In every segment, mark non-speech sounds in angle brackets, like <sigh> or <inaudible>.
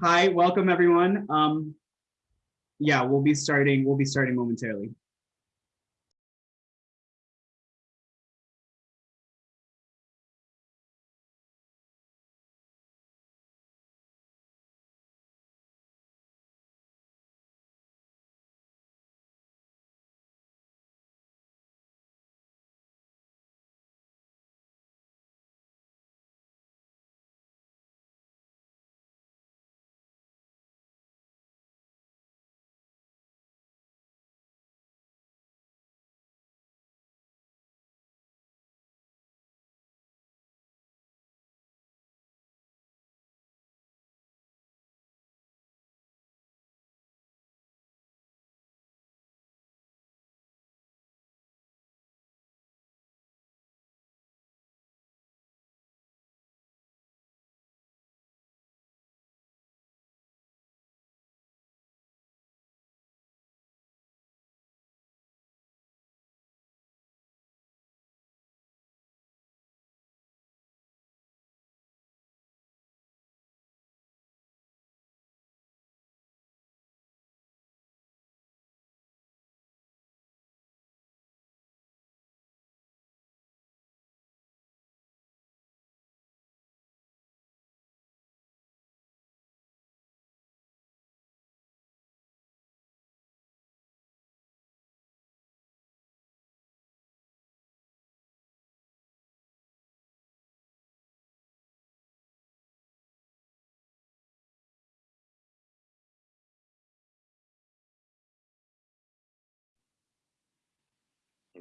Hi, welcome everyone. Um, yeah, we'll be starting, we'll be starting momentarily.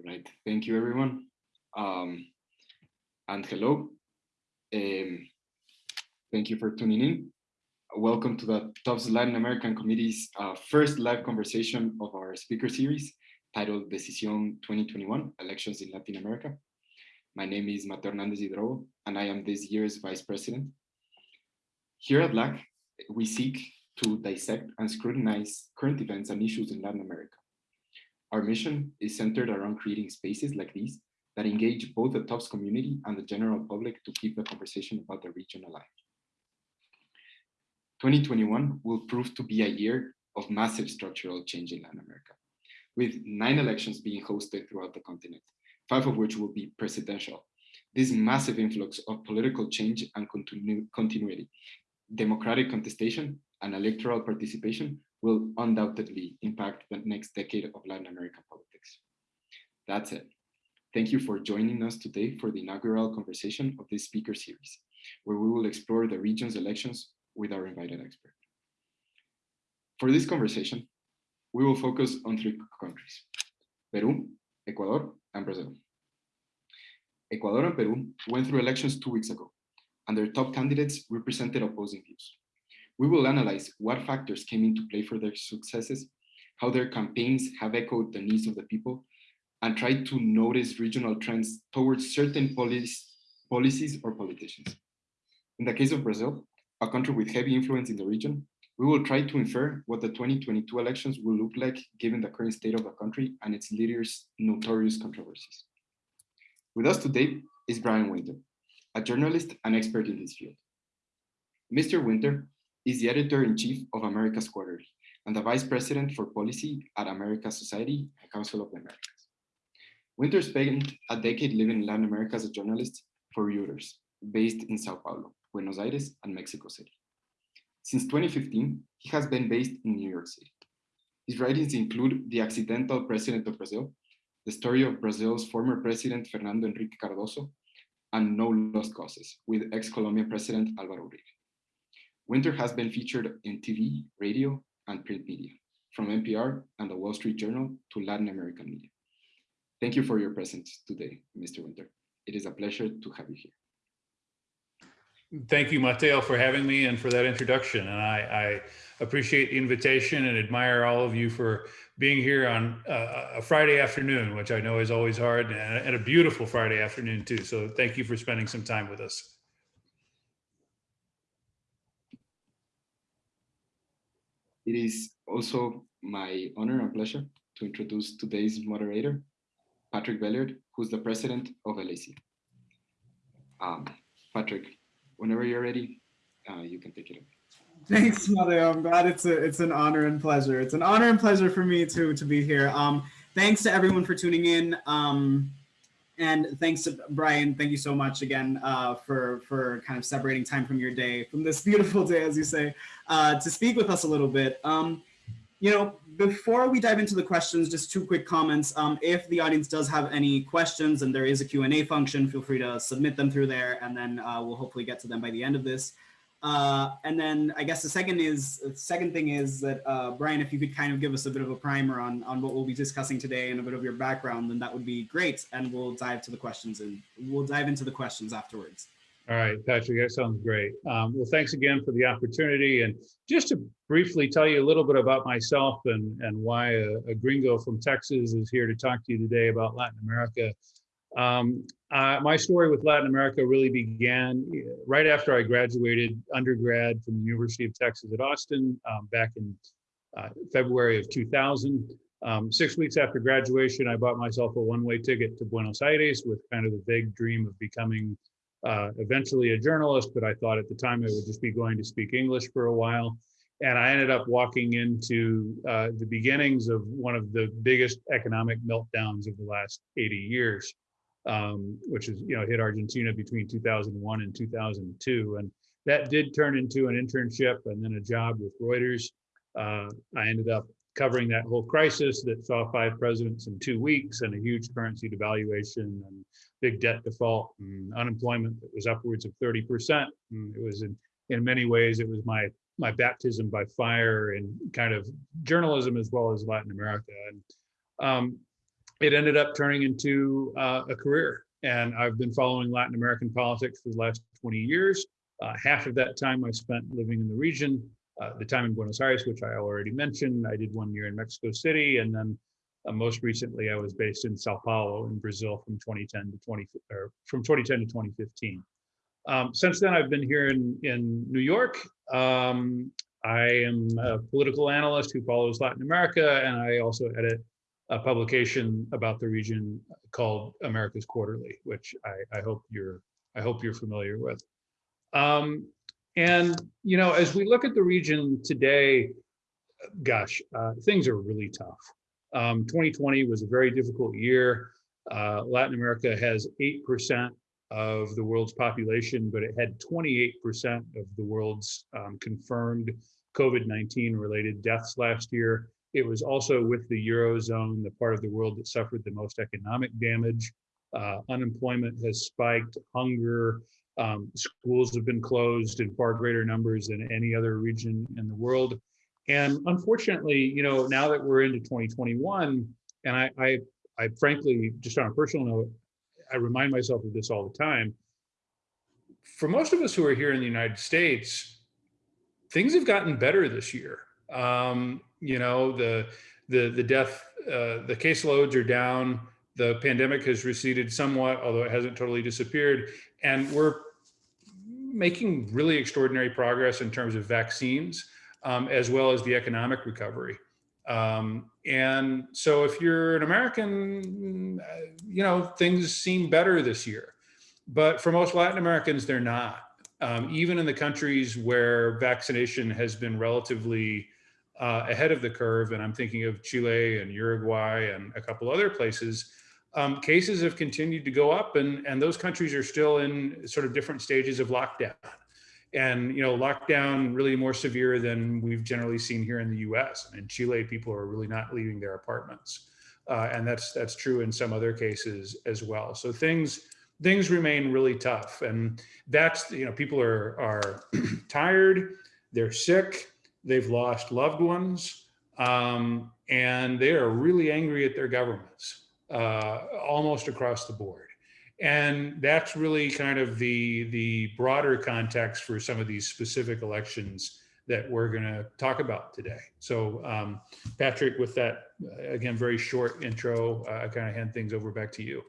Right, thank you everyone. Um, and hello. Um, thank you for tuning in. Welcome to the TOPS Latin American Committee's uh, first live conversation of our speaker series titled Decisión 2021, Elections in Latin America. My name is Mateo Hernandez Hidrobo, and I am this year's Vice President. Here at LAC, we seek to dissect and scrutinize current events and issues in Latin America our mission is centered around creating spaces like these that engage both the TOPS community and the general public to keep the conversation about the region alive. 2021 will prove to be a year of massive structural change in Latin America, with nine elections being hosted throughout the continent, five of which will be presidential. This massive influx of political change and continu continuity, democratic contestation, and electoral participation will undoubtedly impact the next decade of Latin American politics. That's it. Thank you for joining us today for the inaugural conversation of this speaker series, where we will explore the region's elections with our invited expert. For this conversation, we will focus on three countries, Peru, Ecuador, and Brazil. Ecuador and Peru went through elections two weeks ago, and their top candidates represented opposing views. We will analyze what factors came into play for their successes, how their campaigns have echoed the needs of the people, and try to notice regional trends towards certain policies, policies or politicians. In the case of Brazil, a country with heavy influence in the region, we will try to infer what the 2022 elections will look like given the current state of the country and its leaders' notorious controversies. With us today is Brian Winter, a journalist and expert in this field. Mr. Winter is the editor-in-chief of America's Quarterly and the vice president for policy at America Society and Council of the Americas. Winter spent a decade living in Latin America as a journalist for Reuters, based in Sao Paulo, Buenos Aires, and Mexico City. Since 2015, he has been based in New York City. His writings include The Accidental President of Brazil, the story of Brazil's former president Fernando Henrique Cardoso, and No Lost Causes with ex-Colombian President Alvaro Uribe. Winter has been featured in TV, radio, and print media, from NPR and the Wall Street Journal to Latin American media. Thank you for your presence today, Mr. Winter. It is a pleasure to have you here. Thank you, Mateo, for having me and for that introduction. And I, I appreciate the invitation and admire all of you for being here on uh, a Friday afternoon, which I know is always hard, and a beautiful Friday afternoon too. So thank you for spending some time with us. It is also my honor and pleasure to introduce today's moderator, Patrick Belliard, who's the president of LAC. Um, Patrick, whenever you're ready, uh, you can take it away. Thanks, Mateo. I'm glad it's a it's an honor and pleasure. It's an honor and pleasure for me to to be here. Um, thanks to everyone for tuning in. Um, and thanks to Brian. Thank you so much again uh, for for kind of separating time from your day, from this <laughs> beautiful day, as you say, uh, to speak with us a little bit. Um, you know, before we dive into the questions, just two quick comments. Um, if the audience does have any questions and there is a Q&A function, feel free to submit them through there and then uh, we'll hopefully get to them by the end of this. Uh, and then I guess the second is the second thing is that uh, Brian, if you could kind of give us a bit of a primer on on what we'll be discussing today and a bit of your background, then that would be great. And we'll dive to the questions and we'll dive into the questions afterwards. All right, Patrick, that sounds great. Um, well, thanks again for the opportunity. And just to briefly tell you a little bit about myself and, and why a, a gringo from Texas is here to talk to you today about Latin America. Um, uh, my story with Latin America really began uh, right after I graduated undergrad from the University of Texas at Austin um, back in uh, February of 2000. Um, six weeks after graduation, I bought myself a one-way ticket to Buenos Aires with kind of the vague dream of becoming uh, eventually a journalist, but I thought at the time I would just be going to speak English for a while. And I ended up walking into uh, the beginnings of one of the biggest economic meltdowns of the last 80 years um, which is, you know, hit Argentina between 2001 and 2002. And that did turn into an internship and then a job with Reuters. Uh, I ended up covering that whole crisis that saw five presidents in two weeks and a huge currency devaluation and big debt default and unemployment that was upwards of 30%. And it was in, in many ways, it was my my baptism by fire in kind of journalism as well as Latin America. And um, it ended up turning into uh, a career. And I've been following Latin American politics for the last 20 years. Uh, half of that time I spent living in the region. Uh, the time in Buenos Aires, which I already mentioned, I did one year in Mexico City, and then uh, most recently I was based in Sao Paulo in Brazil from 2010 to 20 or from 2010 to 2015. Um, since then, I've been here in in New York. Um, I am a political analyst who follows Latin America, and I also edit a publication about the region called America's Quarterly, which I, I hope you're I hope you're familiar with. Um, and you know, as we look at the region today, gosh, uh, things are really tough. Um, 2020 was a very difficult year. Uh, Latin America has 8% of the world's population, but it had 28% of the world's um, confirmed COVID-19 related deaths last year. It was also with the Eurozone, the part of the world that suffered the most economic damage. Uh, unemployment has spiked, hunger, um, schools have been closed in far greater numbers than any other region in the world. And unfortunately, you know, now that we're into 2021, and I, I, I frankly, just on a personal note, I remind myself of this all the time. For most of us who are here in the United States, things have gotten better this year. Um, you know, the the the death, uh, the caseloads are down. The pandemic has receded somewhat, although it hasn't totally disappeared, and we're making really extraordinary progress in terms of vaccines, um, as well as the economic recovery. Um, and so, if you're an American, uh, you know things seem better this year, but for most Latin Americans, they're not. Um, even in the countries where vaccination has been relatively uh, ahead of the curve, and I'm thinking of Chile and Uruguay and a couple other places, um, cases have continued to go up and, and those countries are still in sort of different stages of lockdown. And, you know, lockdown really more severe than we've generally seen here in the US. And in Chile, people are really not leaving their apartments. Uh, and that's that's true in some other cases as well. So things things remain really tough. And that's, you know, people are, are <clears throat> tired, they're sick, they've lost loved ones, um, and they are really angry at their governments uh, almost across the board. And that's really kind of the, the broader context for some of these specific elections that we're going to talk about today. So, um, Patrick, with that, again, very short intro, uh, I kind of hand things over back to you.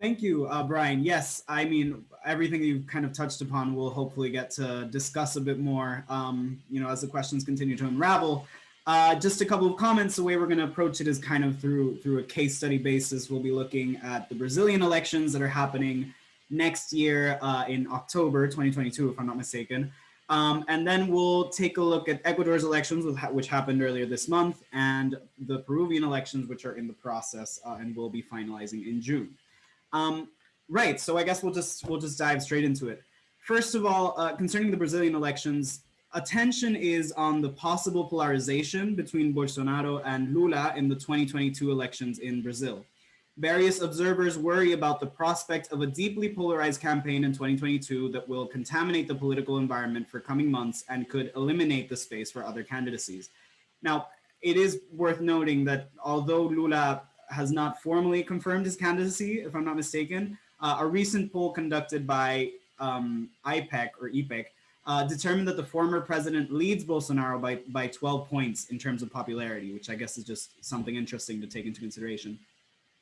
Thank you, uh, Brian. Yes, I mean, everything you've kind of touched upon, we'll hopefully get to discuss a bit more, um, you know, as the questions continue to unravel. Uh, just a couple of comments. The way we're going to approach it is kind of through through a case study basis. We'll be looking at the Brazilian elections that are happening next year uh, in October 2022, if I'm not mistaken. Um, and then we'll take a look at Ecuador's elections, which happened earlier this month, and the Peruvian elections, which are in the process uh, and will be finalizing in June. Um, right. So I guess we'll just we'll just dive straight into it. First of all, uh, concerning the Brazilian elections, attention is on the possible polarization between Bolsonaro and Lula in the 2022 elections in Brazil. Various observers worry about the prospect of a deeply polarized campaign in 2022 that will contaminate the political environment for coming months and could eliminate the space for other candidacies. Now, it is worth noting that although Lula has not formally confirmed his candidacy, if I'm not mistaken, uh, a recent poll conducted by um, IPEC or EPEC uh, determined that the former president leads Bolsonaro by, by 12 points in terms of popularity, which I guess is just something interesting to take into consideration.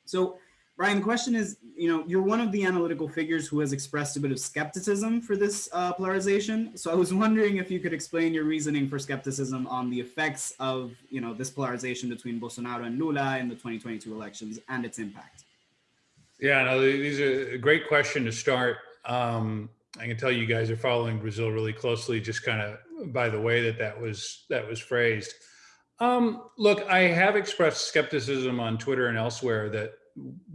So Brian, the question is, you know, you're one of the analytical figures who has expressed a bit of skepticism for this uh, polarization. So I was <laughs> wondering if you could explain your reasoning for skepticism on the effects of, you know, this polarization between Bolsonaro and Lula in the 2022 elections and its impact. Yeah, no, these are a great question to start. Um, I can tell you guys are following Brazil really closely, just kind of by the way that that was that was phrased. Um, look, I have expressed skepticism on Twitter and elsewhere that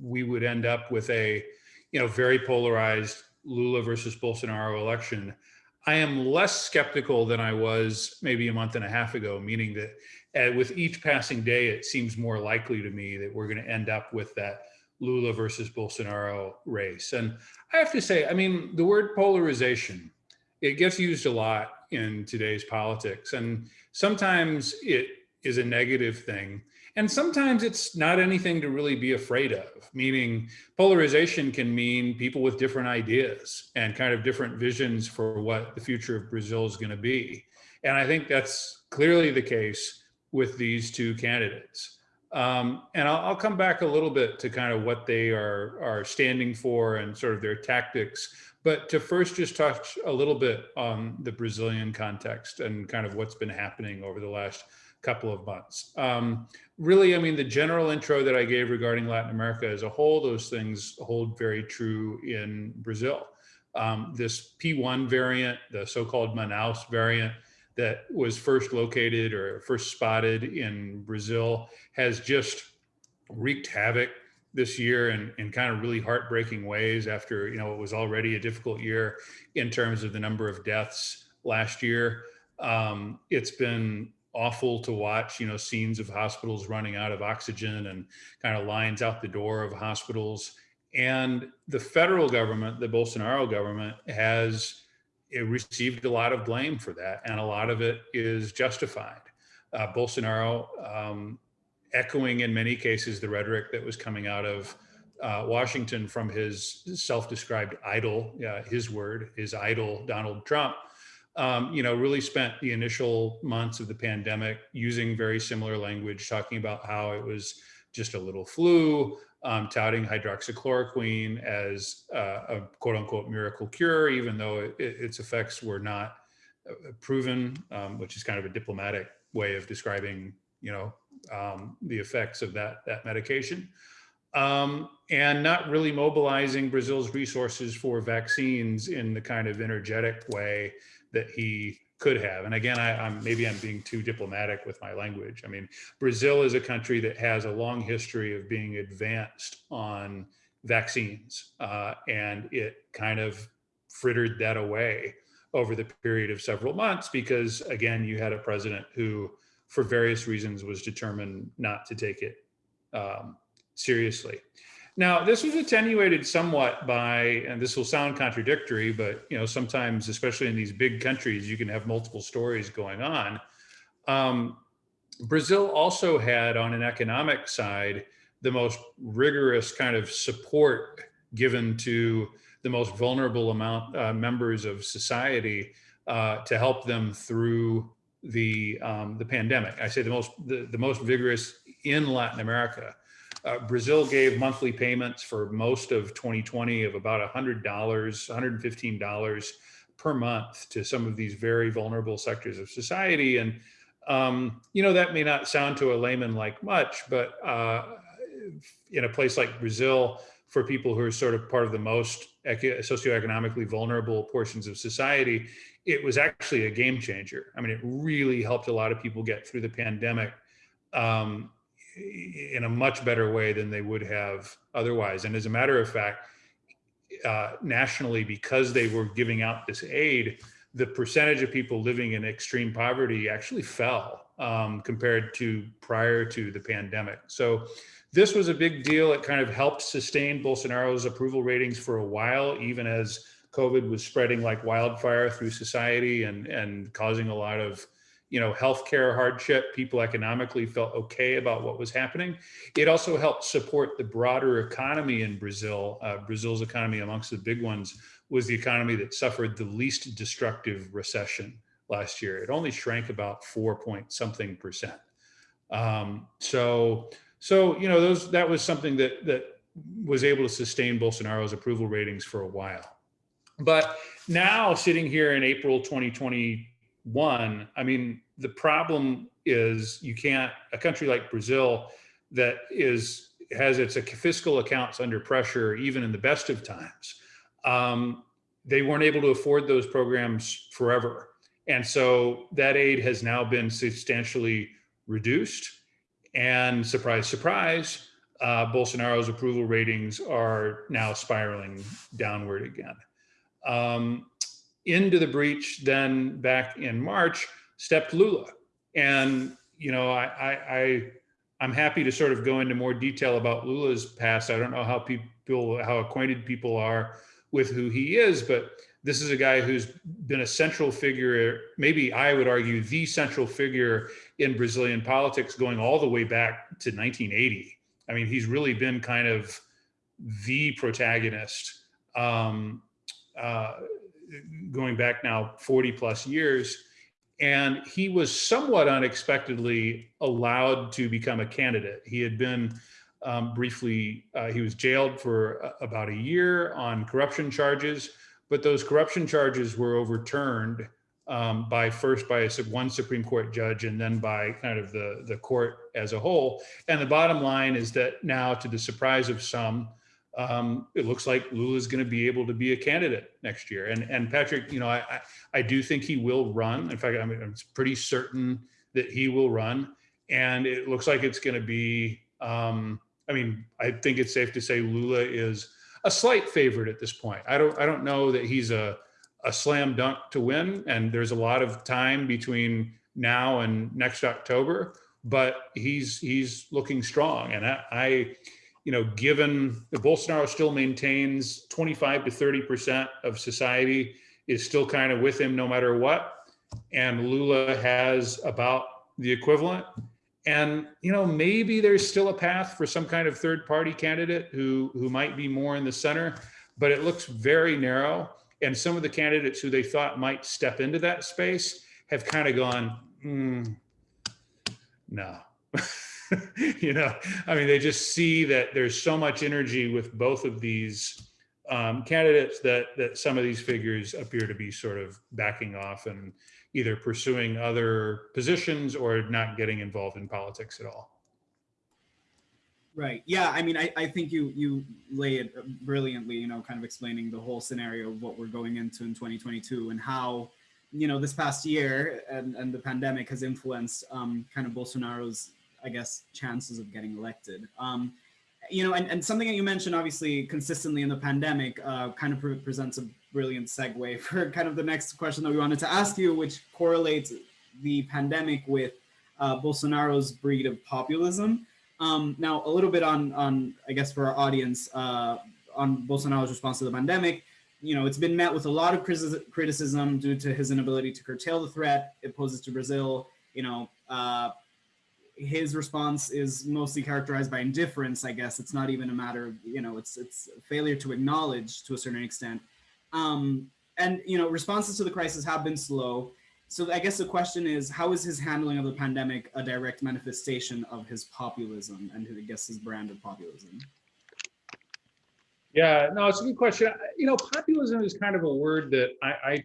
we would end up with a, you know, very polarized Lula versus Bolsonaro election. I am less skeptical than I was maybe a month and a half ago, meaning that uh, with each passing day, it seems more likely to me that we're going to end up with that Lula versus Bolsonaro race. And I have to say, I mean, the word polarization, it gets used a lot in today's politics. And sometimes it is a negative thing. And sometimes it's not anything to really be afraid of, meaning polarization can mean people with different ideas and kind of different visions for what the future of Brazil is going to be. And I think that's clearly the case with these two candidates. Um, and I'll, I'll, come back a little bit to kind of what they are, are standing for and sort of their tactics. But to first just touch a little bit on the Brazilian context and kind of what's been happening over the last couple of months. Um, really, I mean, the general intro that I gave regarding Latin America as a whole, those things hold very true in Brazil. Um, this P1 variant, the so-called Manaus variant that was first located or first spotted in Brazil has just wreaked havoc this year in, in kind of really heartbreaking ways after, you know, it was already a difficult year in terms of the number of deaths last year. Um, it's been awful to watch, you know, scenes of hospitals running out of oxygen and kind of lines out the door of hospitals. And the federal government, the Bolsonaro government, has received a lot of blame for that, and a lot of it is justified. Uh, Bolsonaro, um, echoing in many cases the rhetoric that was coming out of uh, Washington from his self-described idol, uh, his word, his idol, Donald Trump, um, you know, really spent the initial months of the pandemic using very similar language, talking about how it was just a little flu, um, touting hydroxychloroquine as uh, a quote unquote miracle cure, even though it, its effects were not uh, proven, um, which is kind of a diplomatic way of describing, you know, um, the effects of that, that medication. Um, and not really mobilizing Brazil's resources for vaccines in the kind of energetic way that he could have. And again, I, am maybe I'm being too diplomatic with my language. I mean, Brazil is a country that has a long history of being advanced on vaccines, uh, and it kind of frittered that away over the period of several months because, again, you had a president who, for various reasons, was determined not to take it um, seriously. Now, this was attenuated somewhat by, and this will sound contradictory, but you know, sometimes, especially in these big countries, you can have multiple stories going on. Um, Brazil also had, on an economic side, the most rigorous kind of support given to the most vulnerable amount uh, members of society uh, to help them through the um, the pandemic. I say the most the, the most vigorous in Latin America. Uh, Brazil gave monthly payments for most of 2020 of about $100, $115 per month to some of these very vulnerable sectors of society. And, um, you know, that may not sound to a layman like much, but uh, in a place like Brazil, for people who are sort of part of the most eco- socioeconomically vulnerable portions of society, it was actually a game changer. I mean, it really helped a lot of people get through the pandemic um, in a much better way than they would have otherwise. And as a matter of fact, uh, nationally, because they were giving out this aid, the percentage of people living in extreme poverty actually fell um, compared to prior to the pandemic. So this was a big deal. It kind of helped sustain Bolsonaro's approval ratings for a while, even as COVID was spreading like wildfire through society and, and causing a lot of you know, healthcare hardship, people economically felt okay about what was happening. It also helped support the broader economy in Brazil. Uh, Brazil's economy, amongst the big ones, was the economy that suffered the least destructive recession last year. It only shrank about four point something percent. Um, so, so you know, those that was something that that was able to sustain Bolsonaro's approval ratings for a while. But now, sitting here in April 2021, I mean, the problem is you can't a country like Brazil that is has its fiscal accounts under pressure even in the best of times. Um, they weren't able to afford those programs forever. And so that aid has now been substantially reduced. And surprise, surprise, uh, Bolsonaro's approval ratings are now spiraling downward again. Um, into the breach then back in March, stepped Lula. And, you know, I, I, I, I'm happy to sort of go into more detail about Lula's past. I don't know how people, how acquainted people are with who he is, but this is a guy who's been a central figure, maybe I would argue the central figure in Brazilian politics going all the way back to 1980. I mean, he's really been kind of the protagonist um, uh, going back now 40 plus years. And he was somewhat unexpectedly allowed to become a candidate. He had been um, briefly, uh, he was jailed for uh, about a year on corruption charges, but those corruption charges were overturned um, by first by a, one Supreme Court judge and then by kind of the, the court as a whole. And the bottom line is that now, to the surprise of some, um, it looks like Lula is going to be able to be a candidate next year. And and Patrick, you know, I I, I do think he will run. In fact, I mean, I'm pretty certain that he will run. And it looks like it's going to be. Um, I mean, I think it's safe to say Lula is a slight favorite at this point. I don't I don't know that he's a a slam dunk to win. And there's a lot of time between now and next October, but he's he's looking strong. And I, I you know, given the Bolsonaro still maintains 25 to 30% of society is still kind of with him no matter what. And Lula has about the equivalent. And, you know, maybe there's still a path for some kind of third party candidate who, who might be more in the center, but it looks very narrow. And some of the candidates who they thought might step into that space have kind of gone, mm, no. <laughs> <laughs> you know, I mean, they just see that there's so much energy with both of these um, candidates that that some of these figures appear to be sort of backing off and either pursuing other positions or not getting involved in politics at all. Right. Yeah. I mean, I, I think you you lay it brilliantly. You know, kind of explaining the whole scenario of what we're going into in 2022 and how you know this past year and, and the pandemic has influenced um, kind of Bolsonaro's I guess, chances of getting elected. Um, you know, and, and something that you mentioned, obviously, consistently in the pandemic, uh, kind of pre presents a brilliant segue <laughs> for kind of the next question that we wanted to ask you, which correlates the pandemic with uh, Bolsonaro's breed of populism. Um, now, a little bit on, on I guess, for our audience, uh, on Bolsonaro's response to the pandemic. You know, it's been met with a lot of criticism due to his inability to curtail the threat it poses to Brazil. You know, uh, his response is mostly characterized by indifference. I guess it's not even a matter of you know it's it's failure to acknowledge to a certain extent. Um, and you know responses to the crisis have been slow. So I guess the question is, how is his handling of the pandemic a direct manifestation of his populism and I guess his brand of populism? Yeah, no, it's a good question. You know, populism is kind of a word that I, I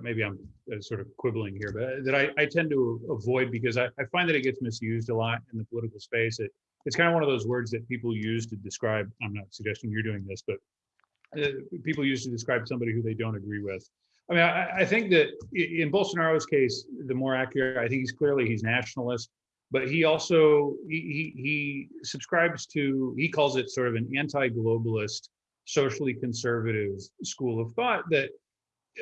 maybe I'm uh, sort of quibbling here, but that I, I tend to avoid because I, I, find that it gets misused a lot in the political space. It it's kind of one of those words that people use to describe, I'm not suggesting you're doing this, but uh, people use to describe somebody who they don't agree with. I mean, I, I think that in Bolsonaro's case, the more accurate, I think he's clearly he's nationalist, but he also he, he, he subscribes to he calls it sort of an anti-globalist, socially conservative school of thought that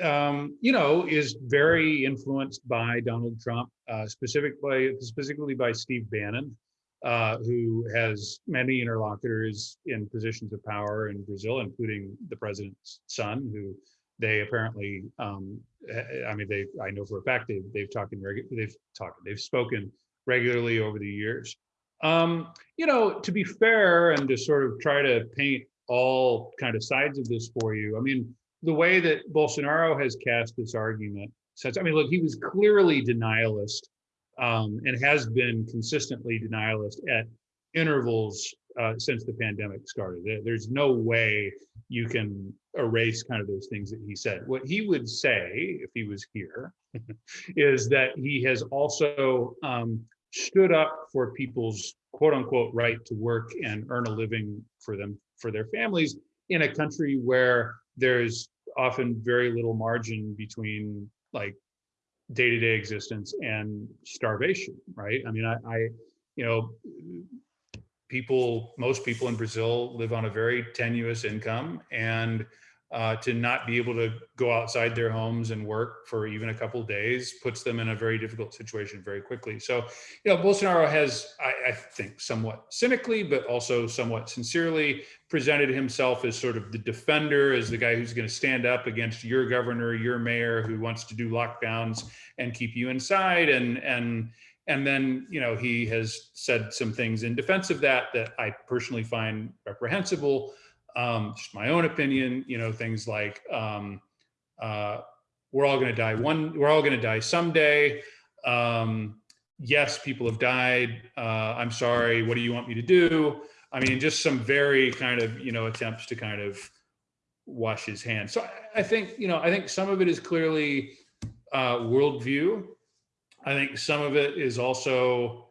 um, you know is very influenced by Donald Trump, uh, specifically specifically by Steve Bannon, uh, who has many interlocutors in positions of power in Brazil, including the president's son, who they apparently, um, I mean, they, I know for a fact they've they've talked in regu- they've talked, they've spoken regularly over the years. Um, you know, to be fair and to sort of try to paint all kind of sides of this for you, I mean, the way that Bolsonaro has cast this argument, since I mean, look, he was clearly denialist um, and has been consistently denialist at intervals uh, since the pandemic started. There's no way you can erase kind of those things that he said. What he would say, if he was here, <laughs> is that he has also um, stood up for people's quote unquote right to work and earn a living for them, for their families in a country where there's often very little margin between like day-to-day existence and starvation, right? I mean, I, I you know, people, most people in Brazil live on a very tenuous income and uh, to not be able to go outside their homes and work for even a couple days puts them in a very difficult situation very quickly. So, you know, Bolsonaro has, I, I, think, somewhat cynically, but also somewhat sincerely presented himself as sort of the defender, as the guy who's going to stand up against your governor, your mayor, who wants to do lockdowns and keep you inside, and and and then, you know, he has said some things in defense of that that I personally find reprehensible. Um, just my own opinion, you know, things like um, uh, we're all going to die one, we're all going to die someday. Um, yes, people have died. Uh, I'm sorry. What do you want me to do? I mean, just some very kind of, you know, attempts to kind of wash his hands. So I, think, you know, I think some of it is clearly uh, worldview I think some of it is also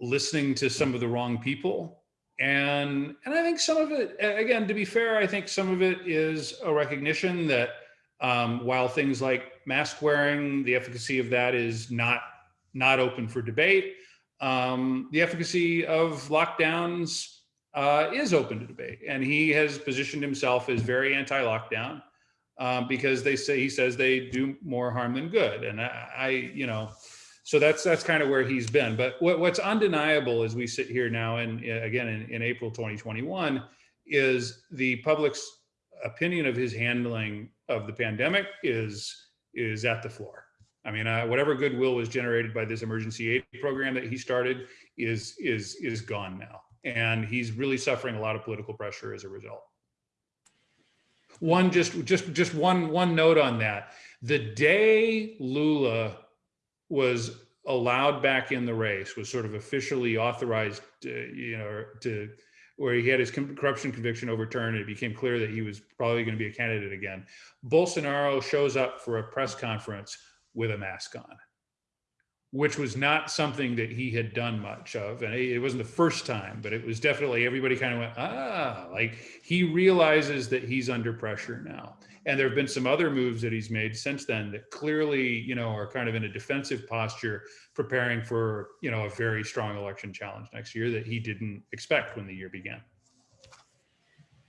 listening to some of the wrong people. And, and I think some of it, again, to be fair, I think some of it is a recognition that um, while things like mask wearing, the efficacy of that is not, not open for debate, um, the efficacy of lockdowns uh, is open to debate. And he has positioned himself as very anti-lockdown um, because they say he says they do more harm than good. And I, I, you know, so that's that's kind of where he's been. But what, what's undeniable as we sit here now, and again in, in April 2021, is the public's opinion of his handling of the pandemic is is at the floor. I mean, uh, whatever goodwill was generated by this emergency aid program that he started is is is gone now, and he's really suffering a lot of political pressure as a result. One just just just one one note on that. The day Lula was allowed back in the race, was sort of officially authorized, to, you know, to where he had his corruption conviction overturned, it became clear that he was probably going to be a candidate again. Bolsonaro shows up for a press conference with a mask on which was not something that he had done much of. And it wasn't the first time, but it was definitely everybody kind of went, ah, like he realizes that he's under pressure now. And there have been some other moves that he's made since then that clearly, you know, are kind of in a defensive posture, preparing for, you know, a very strong election challenge next year that he didn't expect when the year began.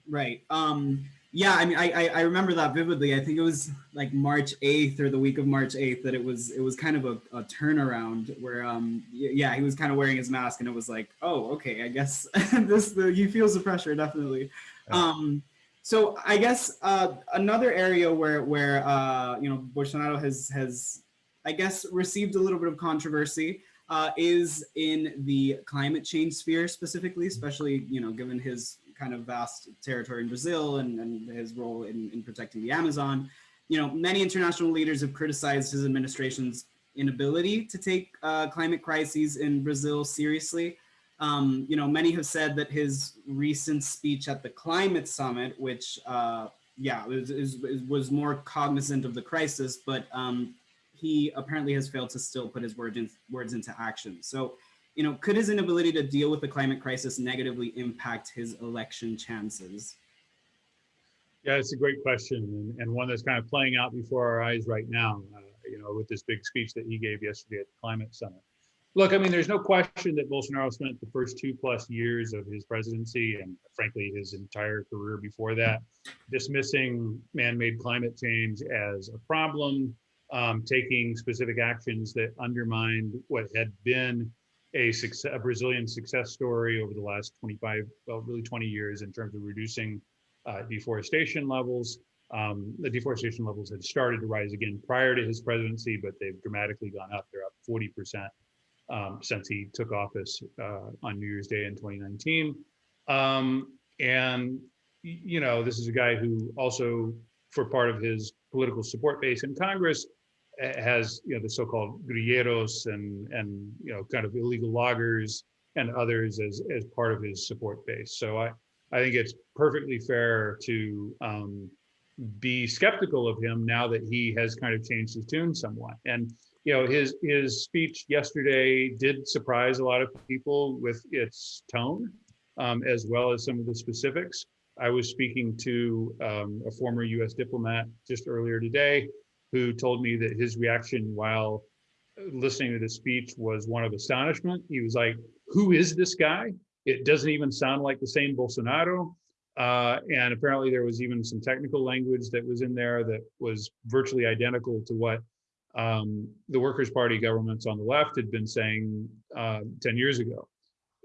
Right. Um, yeah, I mean, I, I remember that vividly. I think it was like March 8th or the week of March 8th that it was it was kind of a, a turnaround where um yeah he was kind of wearing his mask and it was like oh okay I guess <laughs> this the he feels the pressure definitely. Um, so I guess uh, another area where where uh, you know Bolsonaro has has I guess received a little bit of controversy uh, is in the climate change sphere specifically, especially you know given his kind of vast territory in Brazil and, and his role in, in protecting the Amazon. You know, many international leaders have criticized his administration's inability to take uh, climate crises in Brazil seriously. Um, you know, many have said that his recent speech at the climate summit, which, uh, yeah, was, was more cognizant of the crisis, but um, he apparently has failed to still put his words, in, words into action. So you know, could his inability to deal with the climate crisis negatively impact his election chances? Yeah, it's a great question and, and one that's kind of playing out before our eyes right now, uh, you know, with this big speech that he gave yesterday at the Climate Summit. Look, I mean, there's no question that Bolsonaro spent the first two plus years of his presidency and frankly his entire career before that dismissing man-made climate change as a problem, um, taking specific actions that undermined what had been a, success, a Brazilian success story over the last 25, well, really 20 years in terms of reducing uh, deforestation levels. Um, the deforestation levels had started to rise again prior to his presidency, but they've dramatically gone up. They're up 40% um, since he took office uh, on New Year's Day in 2019. Um, and, you know, this is a guy who also, for part of his political support base in Congress, has, you know, the so-called garimpeiros and, and, you know, kind of illegal loggers and others as, as part of his support base. So I, I think it's perfectly fair to um, be skeptical of him now that he has kind of changed his tune somewhat. And you know, his his speech yesterday did surprise a lot of people with its tone, um, as well as some of the specifics. I was speaking to um, a former U.S. diplomat just earlier today, who told me that his reaction while listening to the speech was one of astonishment. He was like, "Who is this guy? It doesn't even sound like the same Bolsonaro." Uh, and apparently, there was even some technical language that was in there that was virtually identical to what um, the Workers' Party governments on the left had been saying uh, 10 years ago.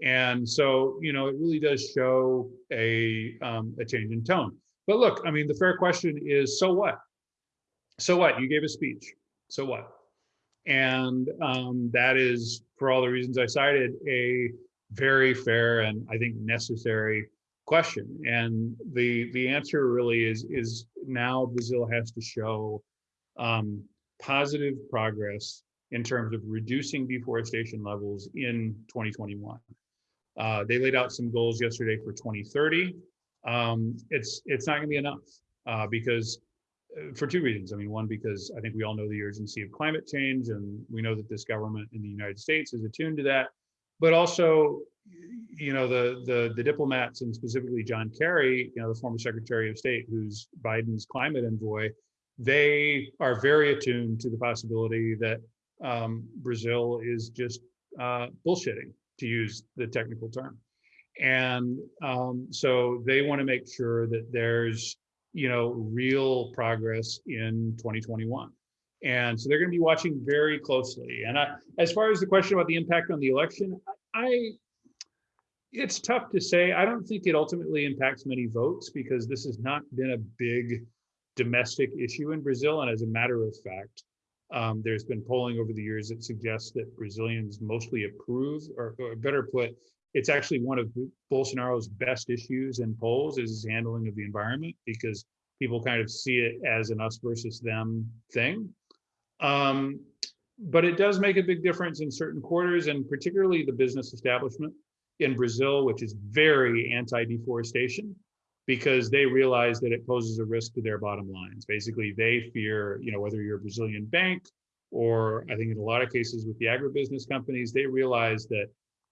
And so, you know, it really does show a, um, a change in tone. But look, I mean, the fair question is, so what? So what? You gave a speech. So what? And um, that is, for all the reasons I cited, a very fair and I think necessary question. And the the answer really is is now Brazil has to show um, positive progress in terms of reducing deforestation levels in 2021. Uh, they laid out some goals yesterday for 2030. Um, it's it's not going to be enough uh, because uh, for two reasons. I mean, one because I think we all know the urgency of climate change, and we know that this government in the United States is attuned to that. But also, you know, the the the diplomats and specifically John Kerry, you know, the former Secretary of State, who's Biden's climate envoy, they are very attuned to the possibility that um, Brazil is just uh, bullshitting, to use the technical term. And um, so they want to make sure that there's, you know, real progress in 2021. And so they're going to be watching very closely. And I, as far as the question about the impact on the election, I, it's tough to say. I don't think it ultimately impacts many votes because this has not been a big domestic issue in Brazil. And as a matter of fact, um, there's been polling over the years that suggests that Brazilians mostly approve, or, or, better put, it's actually one of Bolsonaro's best issues in polls is his handling of the environment because people kind of see it as an us versus them thing. Um, but it does make a big difference in certain quarters and particularly the business establishment in Brazil, which is very anti-deforestation because they realize that it poses a risk to their bottom lines. Basically, they fear, you know, whether you're a Brazilian bank or I think in a lot of cases with the agribusiness companies, they realize that,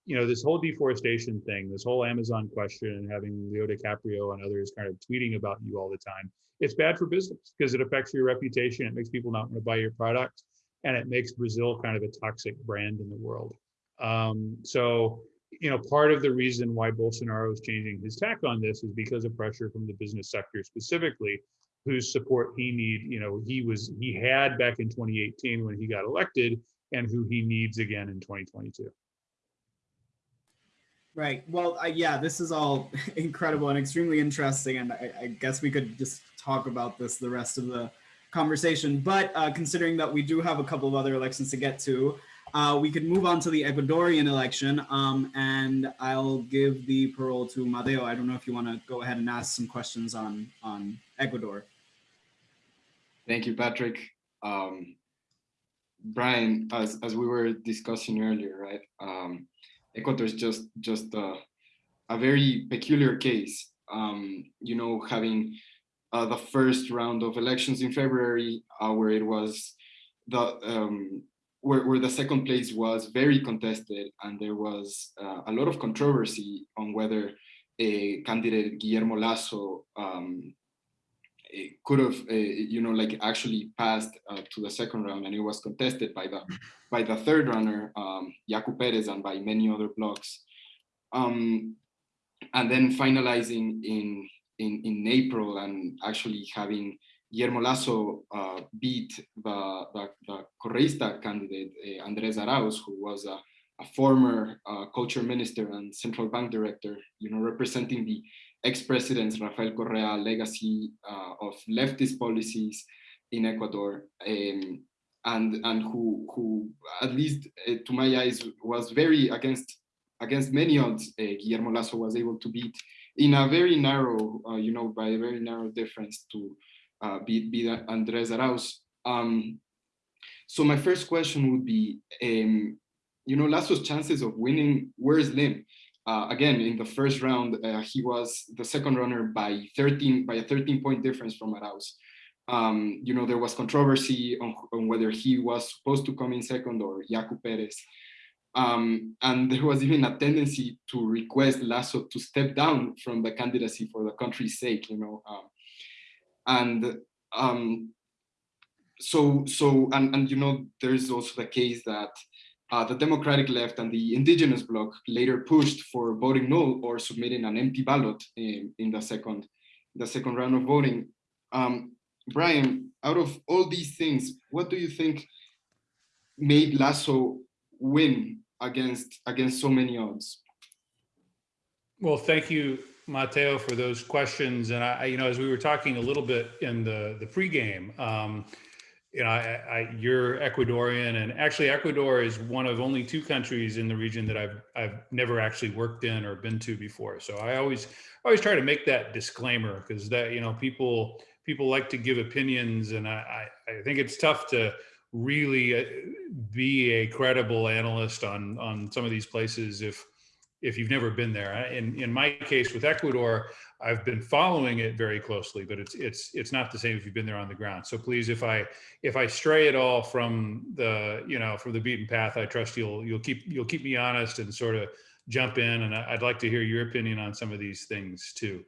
you know, this whole deforestation thing, this whole Amazon question, and having Leo DiCaprio and others kind of tweeting about you all the time, it's bad for business because it affects your reputation. It makes people not want to buy your product, and it makes Brazil kind of a toxic brand in the world. Um, so you know, part of the reason why Bolsonaro is changing his tack on this is because of pressure from the business sector specifically, whose support he need, you know, he was he had back in 2018 when he got elected, and who he needs again in 2022. Right. Well, uh, yeah, this is all <laughs> incredible and extremely interesting, and I, I, guess we could just talk about this the rest of the conversation. But uh, considering that we do have a couple of other elections to get to, uh, we could move on to the Ecuadorian election, um, and I'll give the parole to Mateo. I don't know if you want to go ahead and ask some questions on, on Ecuador. Thank you, Patrick. Um, Brian, as, as we were discussing earlier, right, um, Ecuador is just, just a, a very peculiar case. Um, you know, having uh, the first round of elections in February, uh, where it was the um, where, where the second place was very contested and there was uh, a lot of controversy on whether a candidate Guillermo Lasso um, could have, uh, you know, like actually passed uh, to the second round, and it was contested by the by the third runner, um, Yaku Perez, and by many other blocs. Um, and then finalizing in in in April, and actually having Guillermo Lasso uh, beat the, the, the Correista candidate, uh, Andres Arauz, who was a, a former uh, culture minister and central bank director, you know, representing the ex-presidents Rafael Correa legacy uh, of leftist policies in Ecuador, um, and and who who at least uh, to my eyes was very against against many odds. Uh, Guillermo Lasso was able to beat in a very narrow, you know, by a very narrow difference to uh, be, be Andres Arauz. Um, so my first question would be, um, you know, Lasso's chances of winning were slim. Uh, again, in the first round, uh, he was the second runner by 13 by a 13 point difference from Arauz. Um, you know, there was controversy on, on, whether he was supposed to come in second or Yaku Perez. Um, and <laughs> there was even a tendency to request Lasso to step down from the candidacy for the country's sake, you know. Um, and um, so so and and you know there's also the case that uh, the Democratic left and the indigenous bloc later pushed for voting no or submitting an empty ballot in, in the second the second round of voting. Um, Brian, out of all these things, what do you think made Lasso win against against so many odds? Well, thank you Mateo, for those questions. And I, you know, as we were talking a little bit in the the pregame, um, you know, I, I, you're Ecuadorian, and actually, Ecuador is one of only two countries in the region that I've I've never actually worked in or been to before. So I always always try to make that disclaimer because that you know people people like to give opinions, and I I think it's tough to really uh, be a credible analyst on on some of these places if if you've never been there. In in my case with Ecuador, I've been following it very closely, but it's it's it's not the same if you've been there on the ground. So please, if I if I stray at all from the you know from the beaten path, I trust you'll you'll keep you'll keep me honest and sort of jump in. And I'd like to hear your opinion on some of these things too.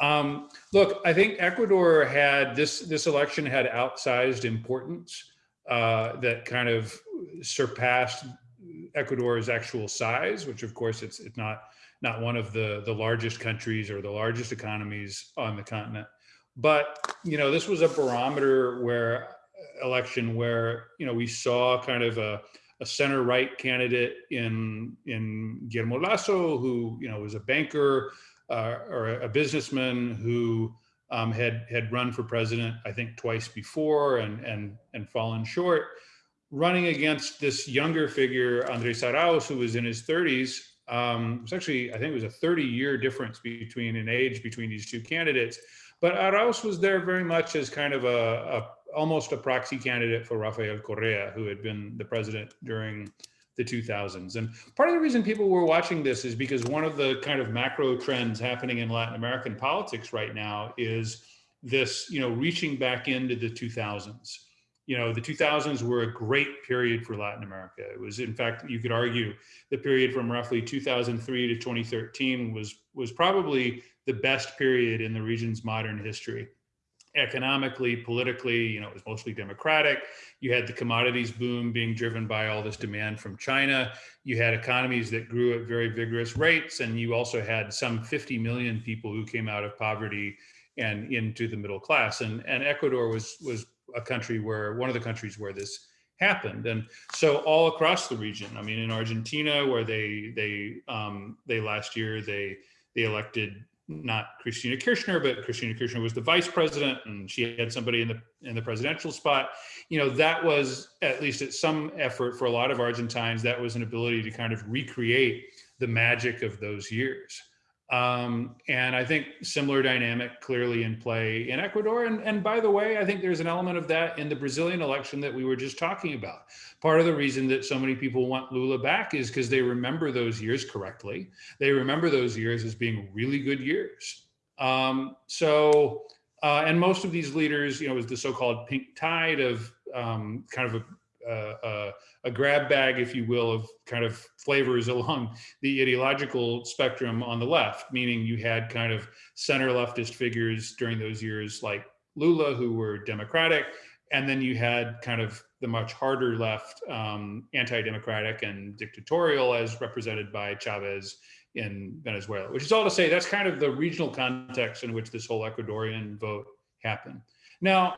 Um, look, I think Ecuador had this this election had outsized importance uh, that kind of surpassed Ecuador's actual size, which of course it's it's not not one of the the largest countries or the largest economies on the continent. But you know, this was a barometer where uh, election where you know we saw kind of a, a center right candidate in in Guillermo Lasso, who you know was a banker uh, or a businessman who um, had had run for president, I think twice before and and and fallen short running against this younger figure, Andres Arauz, who was in his 30s. Um, it was actually, I think it was a 30 year difference between an age between these two candidates. But Arauz was there very much as kind of a, a almost a proxy candidate for Rafael Correa, who had been the president during the 2000s. And part of the reason people were watching this is because one of the kind of macro trends happening in Latin American politics right now is this, you know, reaching back into the 2000s you know, the 2000s were a great period for Latin America. It was, in fact, you could argue the period from roughly 2003 to 2013 was, was probably the best period in the region's modern history. Economically, politically, you know, it was mostly democratic. You had the commodities boom being driven by all this demand from China. You had economies that grew at very vigorous rates. And you also had some 50 million people who came out of poverty and into the middle class. And, and Ecuador was, was a country where one of the countries where this happened and so all across the region i mean in argentina where they they um, they last year they they elected not Cristina Kirchner, but Cristina Kirchner was the vice president and she had somebody in the in the presidential spot. You know, that was at least at some effort for a lot of Argentines, that was an ability to kind of recreate the magic of those years. Um, and I think similar dynamic clearly in play in Ecuador. And, and by the way, I think there's an element of that in the Brazilian election that we were just talking about. Part of the reason that so many people want Lula back is because they remember those years correctly. They remember those years as being really good years. Um, so, uh, and most of these leaders, you know, was the so-called pink tide of um, kind of a, a, a grab bag, if you will, of kind of flavors <laughs> along the ideological spectrum on the left, meaning you had kind of center leftist figures during those years like Lula, who were democratic, and then you had kind of the much harder left, um, anti-democratic and dictatorial as represented by Chavez in Venezuela, which is all to say that's kind of the regional context in which this whole Ecuadorian vote happened. Now,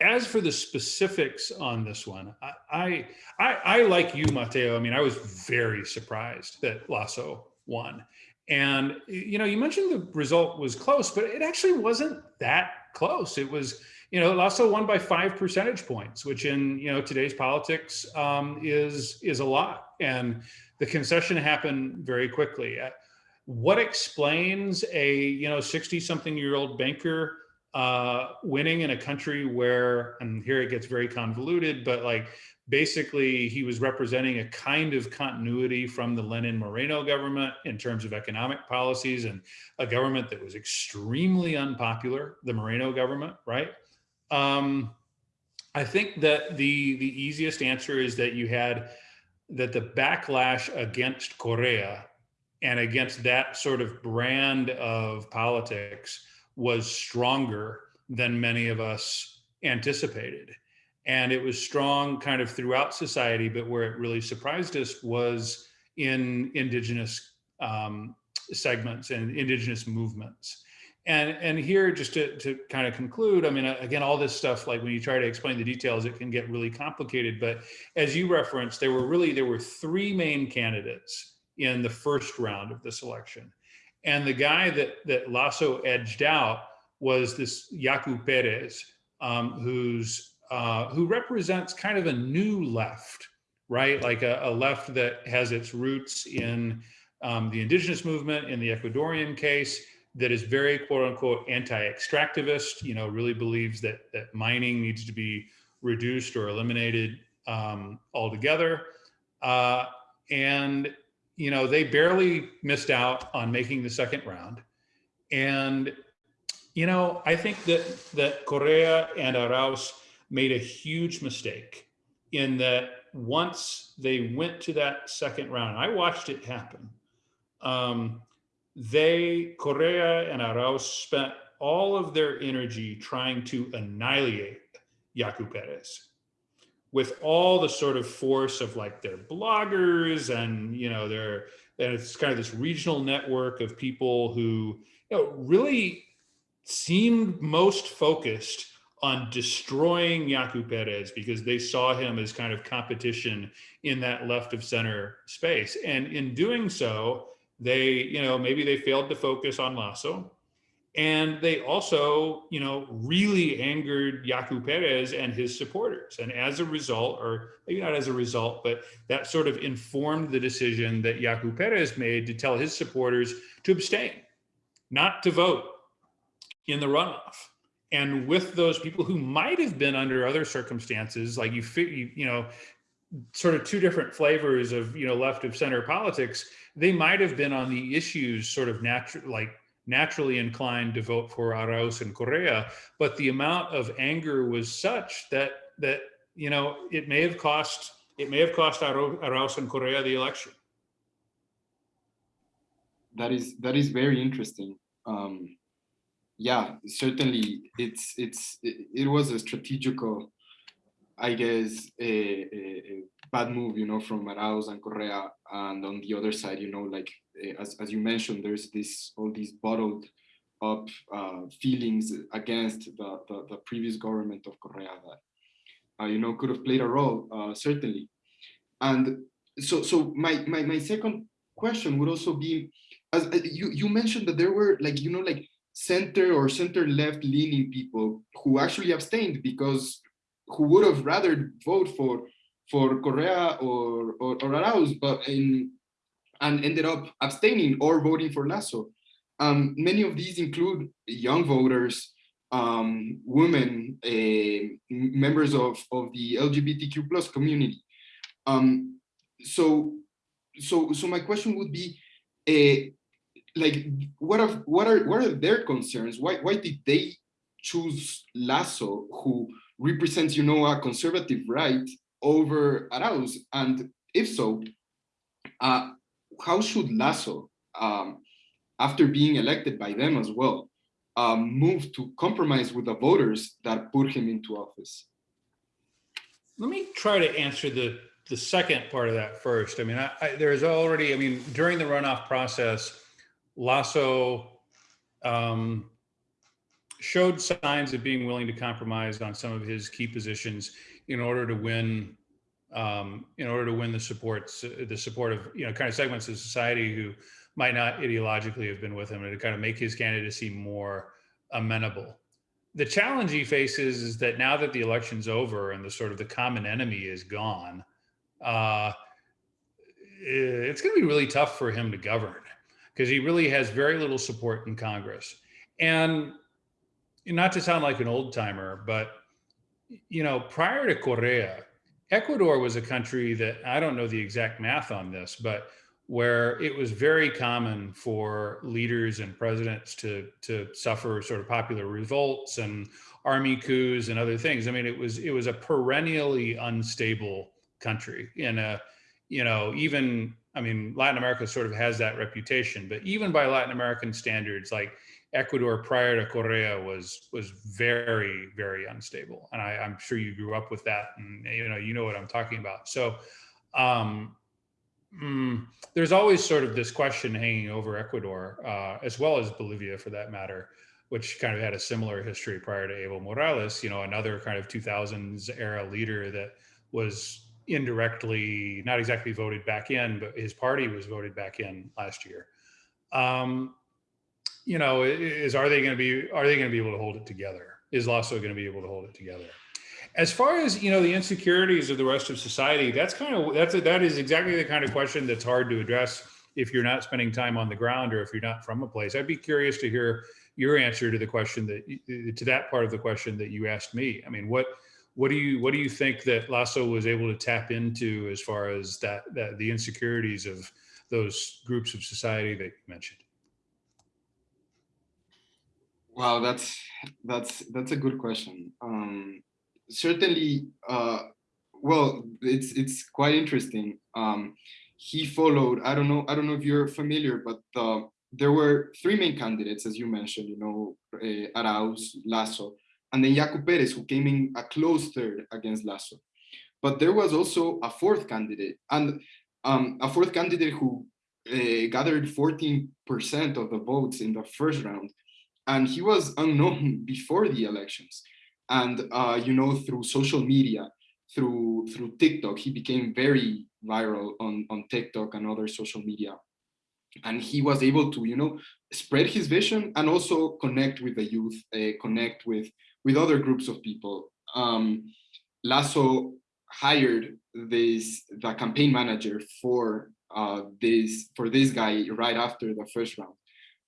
as for the specifics on this one, I, I, I, like you, Mateo. I mean, I was very surprised that Lasso won. And, you know, you mentioned the result was close, but it actually wasn't that close. It was, you know, Lasso won by five percentage points, which in, you know, today's politics um, is, is a lot. And the concession happened very quickly. Uh, what explains a, you know, 60 something year old banker uh, winning in a country where, and here it gets very convoluted, but like basically he was representing a kind of continuity from the Lenin Moreno government in terms of economic policies and a government that was extremely unpopular, the Moreno government, right? Um, I think that the, the easiest answer is that you had that the backlash against Correa and against that sort of brand of politics was stronger than many of us anticipated. And it was strong kind of throughout society, but where it really surprised us was in indigenous um, segments and indigenous movements. And, and here, just to, to kind of conclude, I mean, again, all this stuff, like when you try to explain the details, it can get really complicated. But as you referenced, there were really, there were three main candidates in the first round of this election. And the guy that, that Lasso edged out was this Yaku Perez, um, who's, uh, who represents kind of a new left, right? Like a, a left that has its roots in um, the indigenous movement, in the Ecuadorian case, that is very quote unquote anti-extractivist, you know, really believes that, that mining needs to be reduced or eliminated um, altogether. Uh, and you know, they barely missed out on making the second round. And, you know, I think that, that Correa and Arauz made a huge mistake in that once they went to that second round, I watched it happen. Um, they, Correa and Arauz spent all of their energy trying to annihilate Yaku Perez with all the sort of force of like their bloggers and you know their and it's kind of this regional network of people who you know really seemed most focused on destroying Yaku Perez because they saw him as kind of competition in that left of center space. And in doing so, they, you know, maybe they failed to focus on Lasso. And they also, you know, really angered Yaku Perez and his supporters. And as a result, or maybe not as a result, but that sort of informed the decision that Yaku Perez made to tell his supporters to abstain, not to vote in the runoff. And with those people who might have been under other circumstances, like you, you, you know, sort of two different flavors of, you know, left of center politics, they might have been on the issues sort of natural, like naturally inclined to vote for Arauz and Correa, but the amount of anger was such that that you know it may have cost it may have cost Arauz and Correa the election. That is that is very interesting. Um, yeah, certainly it's it's it, it was a strategical, I guess, a, a, a, bad move, you know, from Arauz and Correa, and on the other side, you know, like as, as you mentioned, there's this all these bottled up uh, feelings against the, the, the, previous government of Correa that, uh, you know, could have played a role, uh, certainly. And so, so my, my, my second question would also be, as uh, you, you mentioned that there were like, you know, like center or center left leaning people who actually abstained because who would have rather vote for for Correa or, or, or Arauz, but in and ended up abstaining or voting for Lasso. Um, many of these include young voters, um, women, uh, members of, of the LGBTQ plus community. Um, so, so, so my question would be, uh, like, what are what are what are their concerns? Why why did they choose Lasso, who represents, you know, a conservative right, over Arauz? And if so, uh, how should Lasso, um, after being elected by them as well, um, move to compromise with the voters that put him into office? Let me try to answer the the second part of that first. I mean, I, I, there's already, I mean, during the runoff process, Lasso um, showed signs of being willing to compromise on some of his key positions in order to win, um, in order to win the supports, the support of you know kind of segments of society who might not ideologically have been with him, and to kind of make his candidacy more amenable. The challenge he faces is that now that the election's over and the sort of the common enemy is gone, uh, it's going to be really tough for him to govern because he really has very little support in Congress. And not to sound like an old timer, but you know, prior to Correa, Ecuador was a country that I don't know the exact math on this, but where it was very common for leaders and presidents to to suffer sort of popular revolts and army coups and other things. I mean, it was it was a perennially unstable country in a you know even i mean latin america sort of has that reputation but even by latin american standards like ecuador prior to correa was was very very unstable and I, i'm sure you grew up with that and you know you know what i'm talking about so um mm, there's always sort of this question hanging over ecuador uh, as well as bolivia for that matter which kind of had a similar history prior to evo morales you know another kind of 2000s era leader that was indirectly, not exactly voted back in, but his party was voted back in last year. Um, you know, is are they going to be are they going to be able to hold it together? Is Lasso going to be able to hold it together? As far as you know, the insecurities of the rest of society, that's kind of that's a, that is exactly the kind of question that's hard to address if you're not spending time on the ground or if you're not from a place. I'd be curious to hear your answer to the question that to that part of the question that you asked me. I mean, what what do you what do you think that Lasso was able to tap into as far as that that the insecurities of those groups of society that you mentioned? Wow, that's that's that's a good question. Um, certainly, uh, well, it's it's quite interesting. Um, he followed. I don't know. I don't know if you're familiar, but uh, there were three main candidates, as you mentioned. You know, uh, Arauz, Lasso, and then Yaku Perez, who came in a close third against Lasso. But there was also a fourth candidate, and um, a fourth candidate who uh, gathered 14% of the votes in the first round. And he was unknown before the elections. And, uh, you know, through social media, through through TikTok, he became very viral on, on TikTok and other social media. And he was able to, you know, spread his vision and also connect with the youth, uh, connect with with other groups of people. Um, Lasso hired this the campaign manager for uh, this for this guy right after the first round,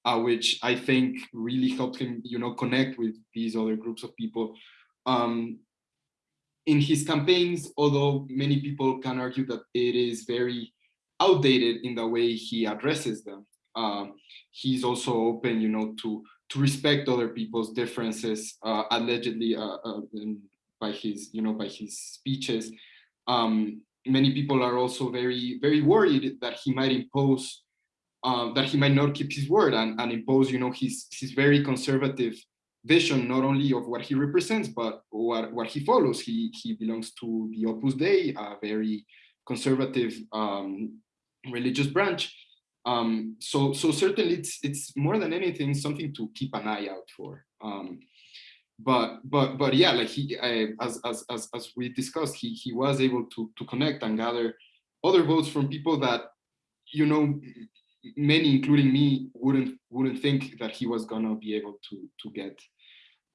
uh, which I think really helped him, you know, connect with these other groups of people. Um, in his campaigns, although many people can argue that it is very outdated in the way he addresses them, uh, he's also open, you know, to to respect other people's differences, uh, allegedly uh, uh by his, you know, by his speeches. Um, many people are also very, very worried that he might impose, um, that he might not keep his word and, and impose, you know, his his very conservative vision, not only of what he represents, but what, what he follows. He, he belongs to the Opus Dei, a very conservative um, religious branch. Um, so, so certainly it's, it's more than anything something to keep an eye out for. Um, but, but, but yeah, like he, uh, as, as, as, as we discussed, he, he was able to, to connect and gather other votes from people that, you know, many, including me, wouldn't, wouldn't think that he was gonna be able to, to get.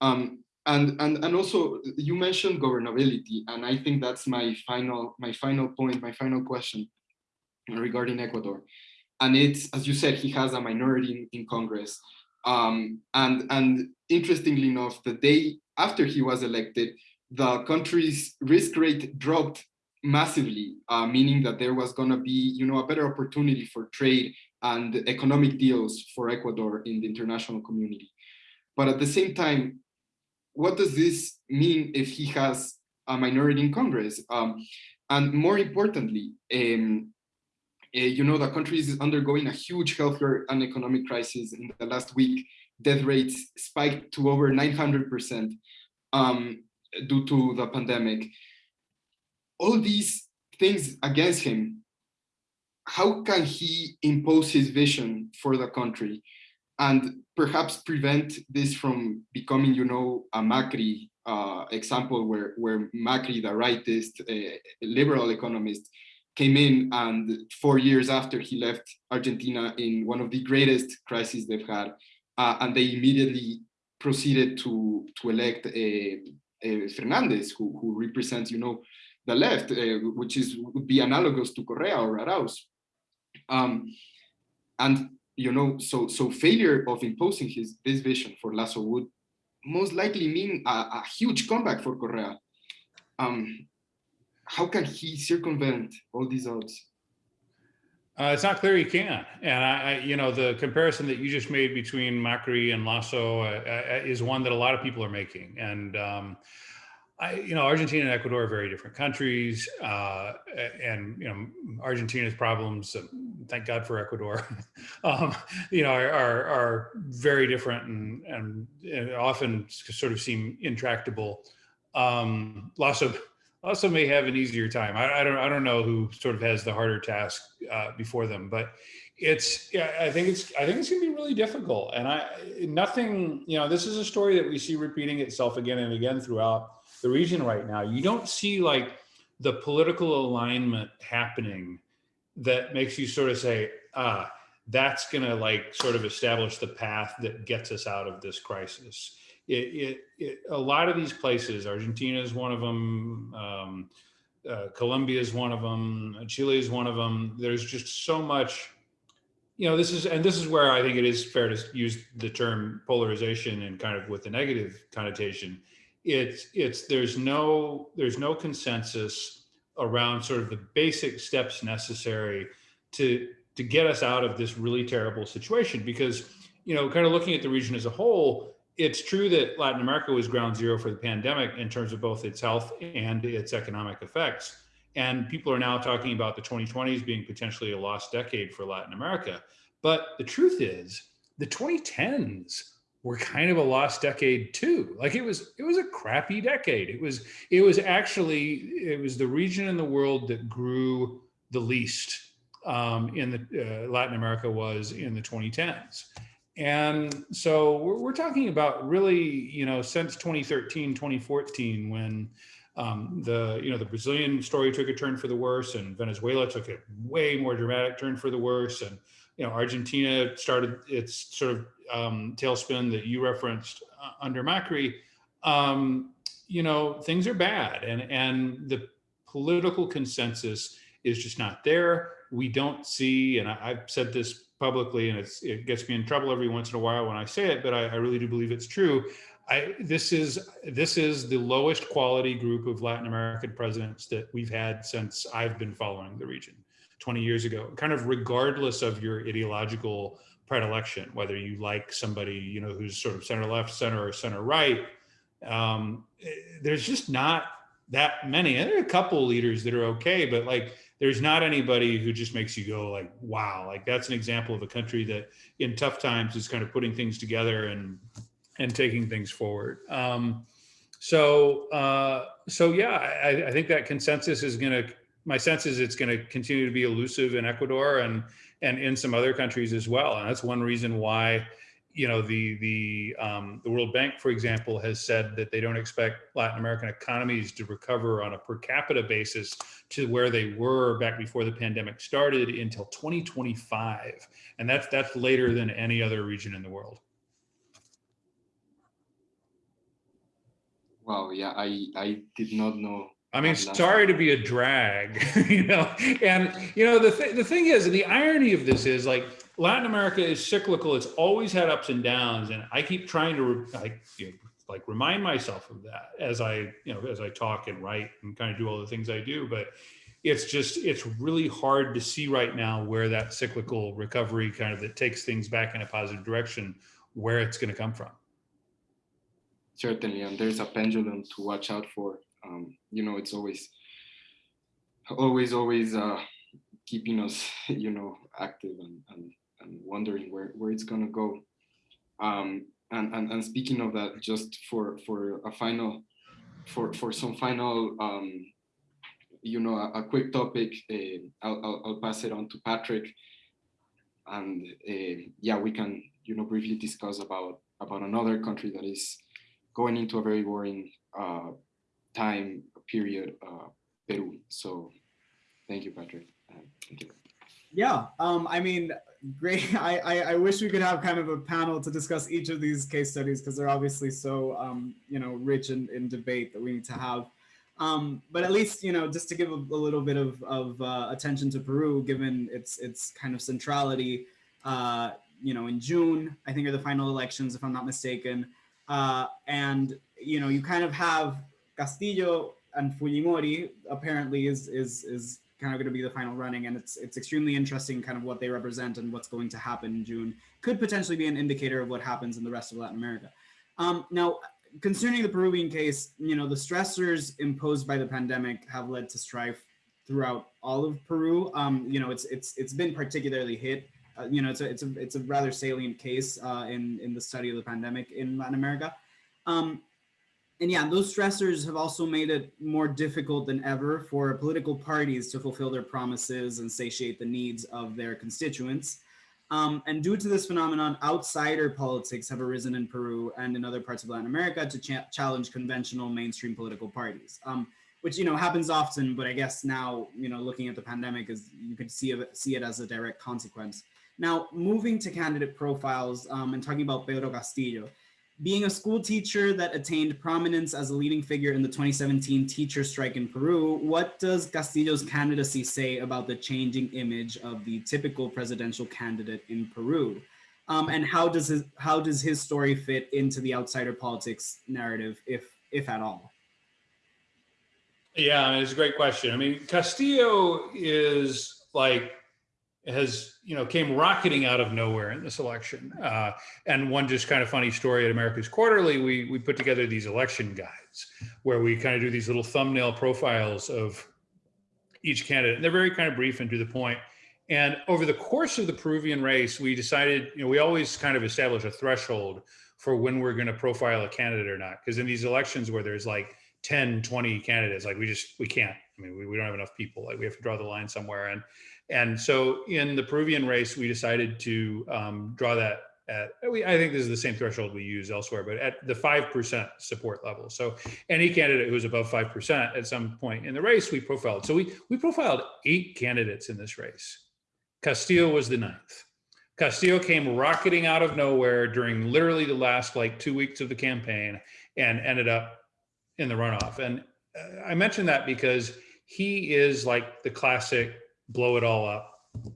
Um, and, and, and also you mentioned governability, and I think that's my final, my final point, my final question regarding Ecuador and it's as you said, he has a minority in, in Congress. Um, and and interestingly enough, the day after he was elected, the country's risk rate dropped massively, uh, meaning that there was going to be, you know, a better opportunity for trade and economic deals for Ecuador in the international community. But at the same time, what does this mean if he has a minority in Congress. Um, and more importantly, um, uh, you know, the country is undergoing a huge healthcare and economic crisis. In the last week, death rates spiked to over 900% um, due to the pandemic. All these things against him, how can he impose his vision for the country and perhaps prevent this from becoming, you know, a Macri uh, example where, where Macri, the rightist uh, liberal economist, came in and four years after he left Argentina in one of the greatest crises they've had, uh, and they immediately proceeded to to elect uh, Fernandez, who, who represents, you know, the left, uh, which is would be analogous to Correa or Arauz. Um, and you know, so so failure of imposing his this vision for Lasso would most likely mean a, a huge comeback for Correa. Um, how can he circumvent all these odds? Uh, it's not clear he can. And I, I, you know, the comparison that you just made between Macri and Lasso uh, uh, is one that a lot of people are making. And, um, I, you know, Argentina and Ecuador are very different countries. Uh, and, you know, Argentina's problems, uh, thank God for Ecuador, <laughs> um, you know, are, are, are, very different and, and, and, often sort of seem intractable. Um, Lasso also may have an easier time. I, I, don't I don't know who sort of has the harder task uh, before them, but it's yeah I think it's I think it's gonna be really difficult. And I nothing you know this is a story that we see repeating itself again and again throughout the region right now. You don't see like the political alignment happening that makes you sort of say ah that's gonna like sort of establish the path that gets us out of this crisis it, it, it, a lot of these places, Argentina is one of them, um, uh, Colombia is one of them, Chile is one of them. There's just so much, you know, this is, and this is where I think it is fair to use the term polarization and kind of with the negative connotation. It's, it's, there's no, there's no consensus around sort of the basic steps necessary to, to get us out of this really terrible situation because, you know, kind of looking at the region as a whole, it's true that Latin America was ground zero for the pandemic in terms of both its health and its economic effects. And people are now talking about the 2020s being potentially a lost decade for Latin America. But the truth is, the 2010s were kind of a lost decade too. Like it was, it was a crappy decade. It was, it was actually, it was the region in the world that grew the least um, in the uh, Latin America was in the 2010s. And so we're, we're, talking about really, you know, since 2013, 2014, when um, the, you know, the Brazilian story took a turn for the worse and Venezuela took a way more dramatic turn for the worse. And, you know, Argentina started its sort of um, tailspin that you referenced uh, under Macri. Um, you know, things are bad and, and the political consensus is just not there. We don't see, and I, I've said this publicly, and it's it gets me in trouble every once in a while when I say it, but I, I really do believe it's true. I, this is this is the lowest quality group of Latin American presidents that we've had since I've been following the region 20 years ago, kind of regardless of your ideological predilection, whether you like somebody, you know, who's sort of center left, center or center right. Um, there's just not that many. And there are a couple leaders that are okay, but like there's not anybody who just makes you go like, wow, like that's an example of a country that in tough times is kind of putting things together and and taking things forward. Um, so uh, so yeah, I, I think that consensus is going to. My sense is it's going to continue to be elusive in Ecuador and and in some other countries as well. And that's one reason why you know, the the um, the World Bank, for example, has said that they don't expect Latin American economies to recover on a per capita basis to where they were back before the pandemic started until 2025, and that's that's later than any other region in the world. Wow, yeah, I I did not know. I mean, sorry to be a drag, <laughs> you know, and you know the th the thing is, the irony of this is like Latin America is cyclical. It's always had ups and downs, and I keep trying to like you know, like remind myself of that as I you know as I talk and write and kind of do all the things I do. But it's just it's really hard to see right now where that cyclical recovery kind of that takes things back in a positive direction, where it's going to come from. Certainly, and there's a pendulum to watch out for. Um, you know, it's always, always, always uh, keeping us, <laughs> you know, active and, and, and wondering where, where it's gonna go. Um, and, and, and speaking of that, just for, for a final, for, for some final, um, you know, a, a quick topic, uh, I'll, I'll, I'll, pass it on to Patrick. And uh, yeah, we can, you know, briefly discuss about, about another country that is going into a very worrying uh, time period, uh, Peru. So thank you, Patrick. thank you. Yeah, um, I mean, great. <laughs> I, I, I, wish we could have kind of a panel to discuss each of these case studies because they're obviously so, um, you know, rich in, in debate that we need to have. Um, but at least, you know, just to give a, a little bit of, of uh, attention to Peru, given its its kind of centrality, uh, you know, in June, I think are the final elections, if I'm not mistaken. Uh, and, you know, you kind of have Castillo and Fujimori apparently is, is, is kind of going to be the final running. And it's, it's extremely interesting kind of what they represent and what's going to happen in June. Could potentially be an indicator of what happens in the rest of Latin America. Um, now, concerning the Peruvian case, you know, the stressors imposed by the pandemic have led to strife throughout all of Peru. Um, you know, it's it's it's been particularly hit. Uh, you know, it's a it's a it's a rather salient case uh, in in the study of the pandemic in Latin America. Um, and yeah, those stressors have also made it more difficult than ever for political parties to fulfill their promises and satiate the needs of their constituents. Um, and due to this phenomenon, outsider politics have arisen in Peru and in other parts of Latin America to cha challenge conventional mainstream political parties, um, which, you know, happens often, but I guess now, you know, looking at the pandemic is you could see it, see it as a direct consequence. Now, moving to candidate profiles um, and talking about Pedro Castillo, being a school teacher that attained prominence as a leading figure in the 2017 teacher strike in Peru, what does Castillo's candidacy say about the changing image of the typical presidential candidate in Peru? Um, and how does his how does his story fit into the outsider politics narrative, if if at all? Yeah, it's a great question. I mean, Castillo is like has you know came rocketing out of nowhere in this election. Uh, and one just kind of funny story at America's Quarterly, we we put together these election guides where we kind of do these little thumbnail profiles of each candidate. And they're very kind of brief and to the point. And over the course of the Peruvian race, we decided, you know, we always kind of establish a threshold for when we're going to profile a candidate or not. Because in these elections where there's like 10, 20 candidates, like we just, we can't. I mean, we, we don't have enough people. Like we have to draw the line somewhere. And and so in the Peruvian race, we decided to um, draw that at, we, I think this is the same threshold we use elsewhere, but at the 5% support level. So any candidate who was above 5% at some point in the race, we profiled. So we, we profiled eight candidates in this race. Castillo was the ninth. Castillo came rocketing out of nowhere during literally the last like two weeks of the campaign and ended up in the runoff. And uh, I mention that because he is like the classic blow it all up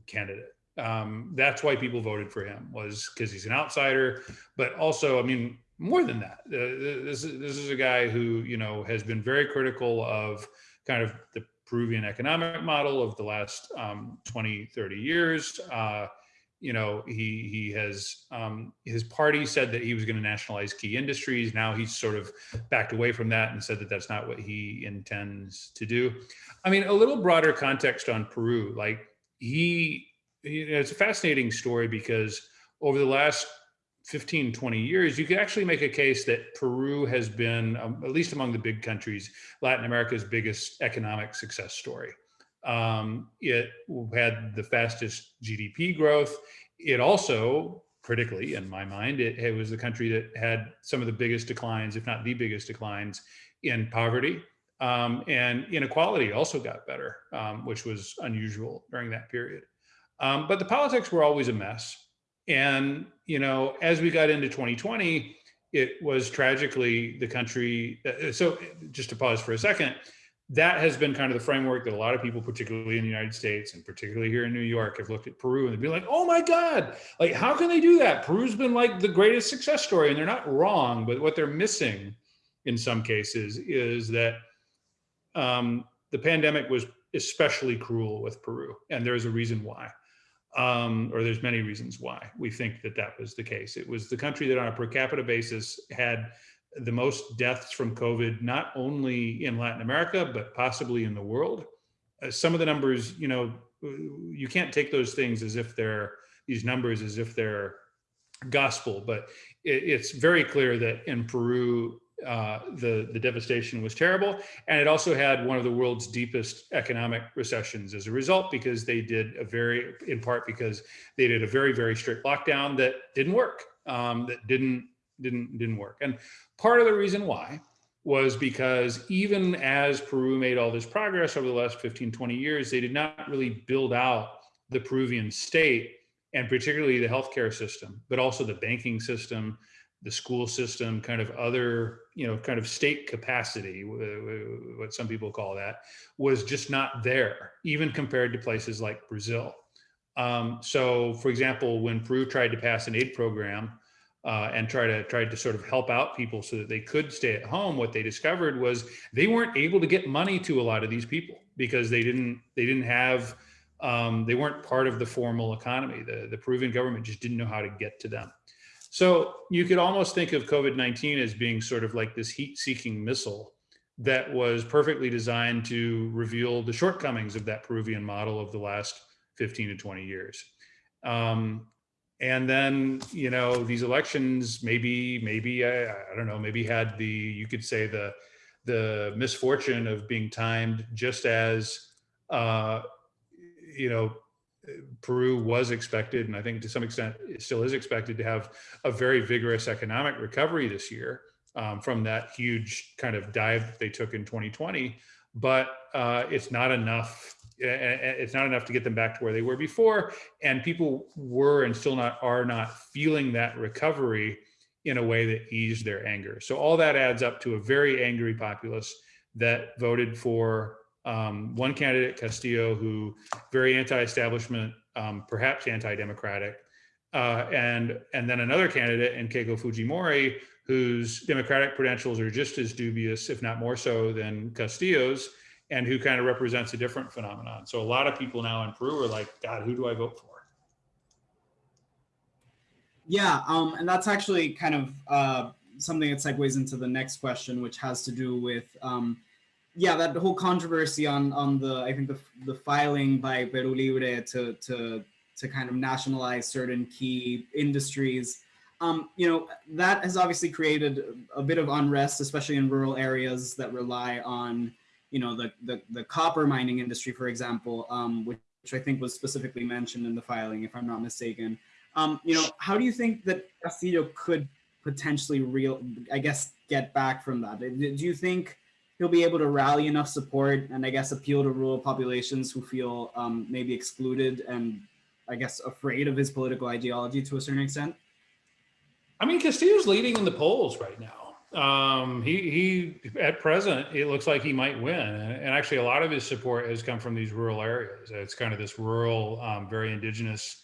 candidate. Um, that's why people voted for him was because he's an outsider, but also, I mean, more than that, uh, this is this is a guy who you know has been very critical of kind of the Peruvian economic model of the last um, 20, 30 years. Uh, you know, he he has um, his party said that he was going to nationalize key industries. Now he's sort of backed away from that and said that that's not what he intends to do. I mean, a little broader context on Peru, like he, you know, it's a fascinating story because over the last 15, 20 years, you could actually make a case that Peru has been, um, at least among the big countries, Latin America's biggest economic success story. Um, it had the fastest GDP growth. It also, critically, in my mind, it, it, was the country that had some of the biggest declines, if not the biggest declines, in poverty. Um, and inequality also got better, um, which was unusual during that period. Um, but the politics were always a mess. And, you know, as we got into 2020, it was tragically the country. Uh, so just to pause for a second, that has been kind of the framework that a lot of people, particularly in the United States and particularly here in New York, have looked at Peru and they've been like, oh my God, like, how can they do that? Peru's been like the greatest success story and they're not wrong, but what they're missing in some cases is that um, the pandemic was especially cruel with Peru and there's a reason why. Um, or there's many reasons why we think that that was the case. It was the country that on a per capita basis had the most deaths from COVID, not only in Latin America, but possibly in the world. Uh, some of the numbers, you know, you can't take those things as if they're these numbers as if they're gospel, but it, it's very clear that in Peru, uh, the, the devastation was terrible. And it also had one of the world's deepest economic recessions as a result, because they did a very, in part because they did a very, very strict lockdown that didn't work, um, that didn't, didn't, didn't work. And part of the reason why was because even as Peru made all this progress over the last 15, 20 years, they did not really build out the Peruvian state and particularly the healthcare system, but also the banking system, the school system, kind of other, you know, kind of state capacity, what some people call that, was just not there, even compared to places like Brazil. Um, so, for example, when Peru tried to pass an aid program uh, and try to tried to sort of help out people so that they could stay at home, what they discovered was they weren't able to get money to a lot of these people because they didn't they didn't have um, they weren't part of the formal economy. The, the Peruvian government just didn't know how to get to them. So you could almost think of COVID-19 as being sort of like this heat-seeking missile that was perfectly designed to reveal the shortcomings of that Peruvian model of the last 15 to 20 years. Um, and then, you know, these elections maybe, maybe, I, I don't know, maybe had the, you could say the, the misfortune of being timed just as uh, you know, Peru was expected, and I think to some extent it still is expected to have a very vigorous economic recovery this year um, from that huge kind of dive that they took in 2020. But uh, it's not enough. It's not enough to get them back to where they were before, and people were and still not are not feeling that recovery in a way that eased their anger. So all that adds up to a very angry populace that voted for um, one candidate, Castillo, who very anti-establishment, um, perhaps anti-democratic, uh, and and then another candidate in Keiko Fujimori, whose democratic credentials are just as dubious, if not more so, than Castillo's, and who kind of represents a different phenomenon. So a lot of people now in Peru are like, God, who do I vote for? Yeah, um, and that's actually kind of uh, something that segues into the next question, which has to do with um, yeah, that whole controversy on on the I think the the filing by Peru Libre to to to kind of nationalize certain key industries. Um, you know, that has obviously created a bit of unrest, especially in rural areas that rely on, you know, the the, the copper mining industry, for example, um, which, which I think was specifically mentioned in the filing, if I'm not mistaken. Um, you know, how do you think that Castillo could potentially real, I guess, get back from that? Do you think he'll be able to rally enough support and I guess appeal to rural populations who feel um, maybe excluded and I guess afraid of his political ideology to a certain extent? I mean, Castillo's leading in the polls right now. Um, he, he, at present, it looks like he might win. And actually a lot of his support has come from these rural areas. It's kind of this rural, um, very indigenous,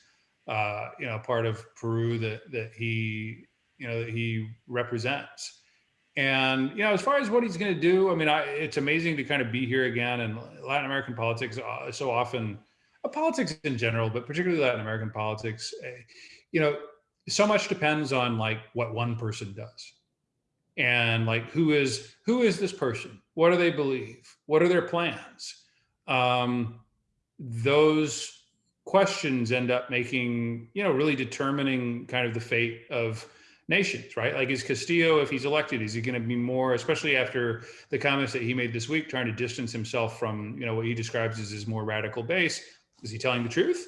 uh, you know, part of Peru that, that he, you know, that he represents. And you know, as far as what he's going to do, I mean, I, it's amazing to kind of be here again. And Latin American politics uh, so often, uh, politics in general, but particularly Latin American politics, uh, you know, so much depends on like what one person does, and like who is who is this person? What do they believe? What are their plans? Um, those questions end up making you know really determining kind of the fate of nations, right? Like is Castillo, if he's elected, is he going to be more, especially after the comments that he made this week, trying to distance himself from, you know, what he describes as his more radical base? Is he telling the truth?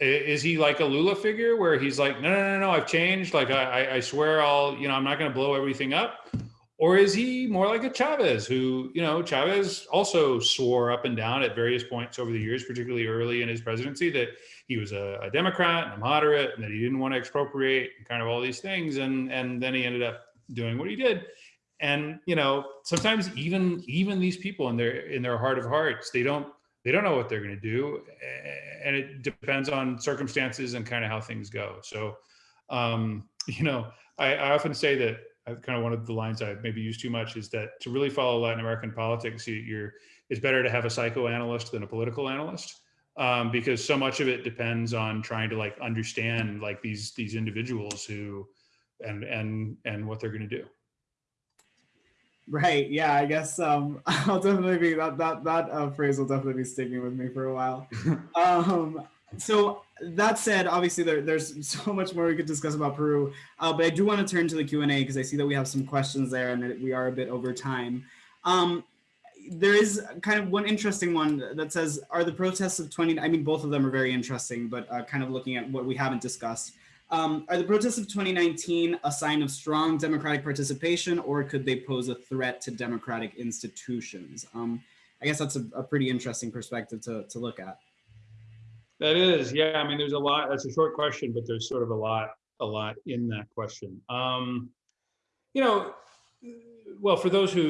Is he like a Lula figure where he's like, no, no, no, no, I've changed. Like, I, I swear I'll, you know, I'm not going to blow everything up. Or is he more like a Chavez who, you know, Chavez also swore up and down at various points over the years, particularly early in his presidency, that he was a, a Democrat and a moderate and that he didn't want to expropriate and kind of all these things. And, and then he ended up doing what he did. And, you know, sometimes even, even these people in their, in their heart of hearts, they don't, they don't know what they're going to do. And it depends on circumstances and kind of how things go. So, um, <laughs> you know, I, I often say that I've kind of one of the lines i've maybe use too much is that to really follow Latin American politics, you, it's better to have a psychoanalyst than a political analyst um, because so much of it depends on trying to like understand like these these individuals who and and and what they're going to do. Right. Yeah. I guess um, <laughs> I'll definitely be that that that uh, phrase will definitely be sticking with me for a while. <laughs> um, so that said, obviously there, there's <laughs> so much more we could discuss about Peru, uh, but I do want to turn to the Q and A because I see that we have some questions there and that we are a bit over time. Um, there is kind of one interesting one that says, "Are the protests of 20?" I mean, both of them are very interesting, but uh, kind of looking at what we haven't discussed. Um, are the protests of 2019 a sign of strong democratic participation, or could they pose a threat to democratic institutions? Um, I guess that's a, a, pretty interesting perspective to, to look at. That is, yeah. I mean, there's a lot. That's a short question, but there's sort of a lot, a lot in that question. Um, you know, well, for those who,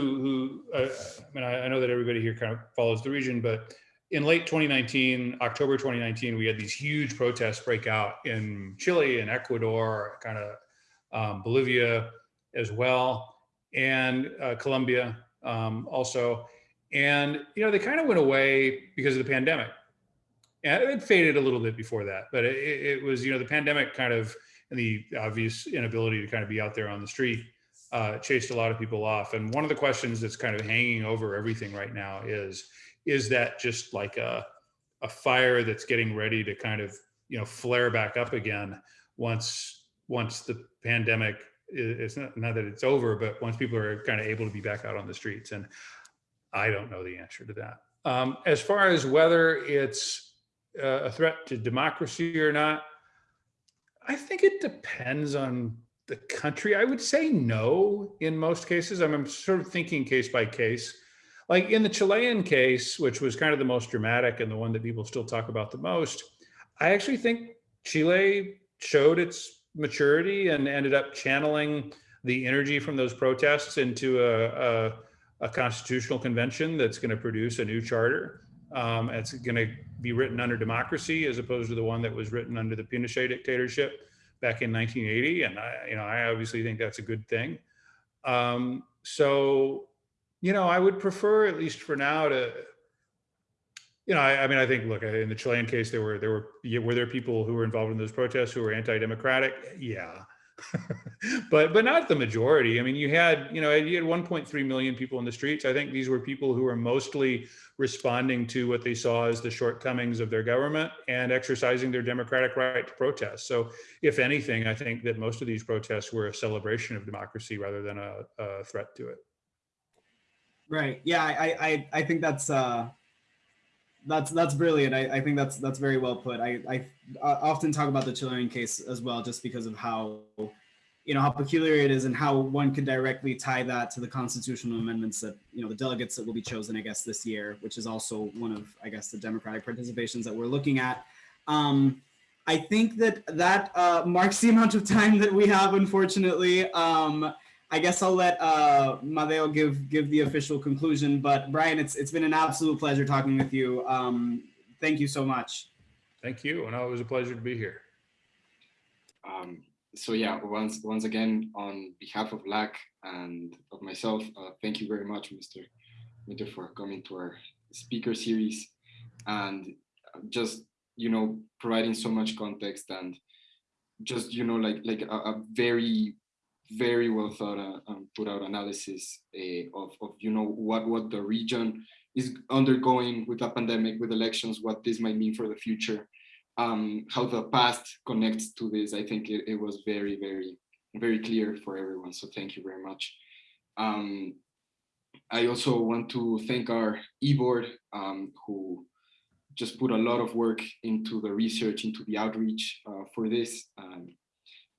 who uh, I mean, I, I, know that everybody here kind of follows the region, but in late 2019, October 2019, we had these huge protests break out in Chile and Ecuador, kind of um, Bolivia as well, and uh, Colombia um, also. And, you know, they kind of went away because of the pandemic. And it faded a little bit before that, but it, it was, you know, the pandemic kind of, and the obvious inability to kind of be out there on the street uh, chased a lot of people off. And one of the questions that's kind of hanging over everything right now is, is that just like a, a fire that's getting ready to kind of, you know, flare back up again once, once the pandemic it's not, not that it's over, but once people are kind of able to be back out on the streets. And I don't know the answer to that. Um, as far as whether it's uh, a threat to democracy or not, I think it depends on the country. I would say no in most cases. I'm, I'm sort of thinking case by case. Like in the Chilean case, which was kind of the most dramatic and the one that people still talk about the most, I actually think Chile showed its maturity and ended up channeling the energy from those protests into a, a, a constitutional convention that's going to produce a new charter. Um, it's going to be written under democracy as opposed to the one that was written under the Pinochet dictatorship back in 1980. And I, you know, I obviously think that's a good thing. Um, so, you know, I would prefer, at least for now, to, you know, I, I, mean, I think, look, in the Chilean case, there were there were were there people who were involved in those protests who were anti-democratic? Yeah, <laughs> but but not the majority. I mean, you had you know you had 1.3 million people in the streets. I think these were people who were mostly responding to what they saw as the shortcomings of their government and exercising their democratic right to protest. So, if anything, I think that most of these protests were a celebration of democracy rather than a, a threat to it. Right. Yeah, I I I think that's. uh that's that's brilliant. I, I think that's that's very well put. I, I often talk about the Chilean case as well, just because of how you know how peculiar it is and how one could directly tie that to the constitutional amendments that you know the delegates that will be chosen, I guess, this year, which is also one of I guess the democratic participations that we're looking at. Um, I think that that uh, marks the amount of time that we have, unfortunately. Um, I guess I'll let uh, Mateo give give the official conclusion. But Brian, it's it's been an absolute pleasure talking with you. Um, thank you so much. Thank you, and it was a pleasure to be here. Um, so yeah, once once again, on behalf of LAC and of myself, uh, thank you very much, Mr. Winter, for coming to our speaker series and just you know providing so much context and just you know like like a, a very very well thought uh, um, put out analysis uh, of, of you know what what the region is undergoing with a pandemic with elections what this might mean for the future um, how the past connects to this. I think it, it, was very very very clear for everyone so thank you very much. Um, i also want to thank our e-board um, who just put a lot of work into the research into the outreach uh, for this um,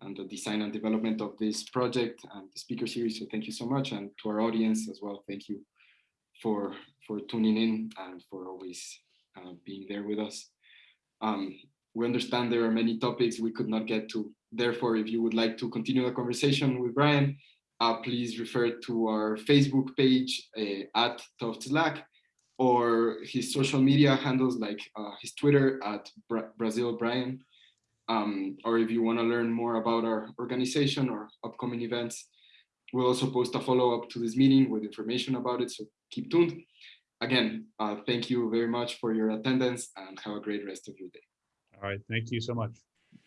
and the design and development of this project and the speaker series. So thank you so much. And to our audience as well, thank you for, for tuning in and for always uh, being there with us. Um, we understand there are many topics we could not get to. Therefore, if you would like to continue the conversation with Brian, uh, please refer to our Facebook page uh, at Tufts Slack or his social media handles like uh, his Twitter at Bra Brazil Brian um, or if you want to learn more about our organization or upcoming events, we'll also post a follow-up to this meeting with information about it, so keep tuned. Again, uh, thank you very much for your attendance and have a great rest of your day. All right, thank you so much.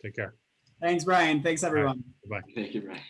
Take care. Thanks, Brian. Thanks, everyone. Right. Bye. Thank you, Brian.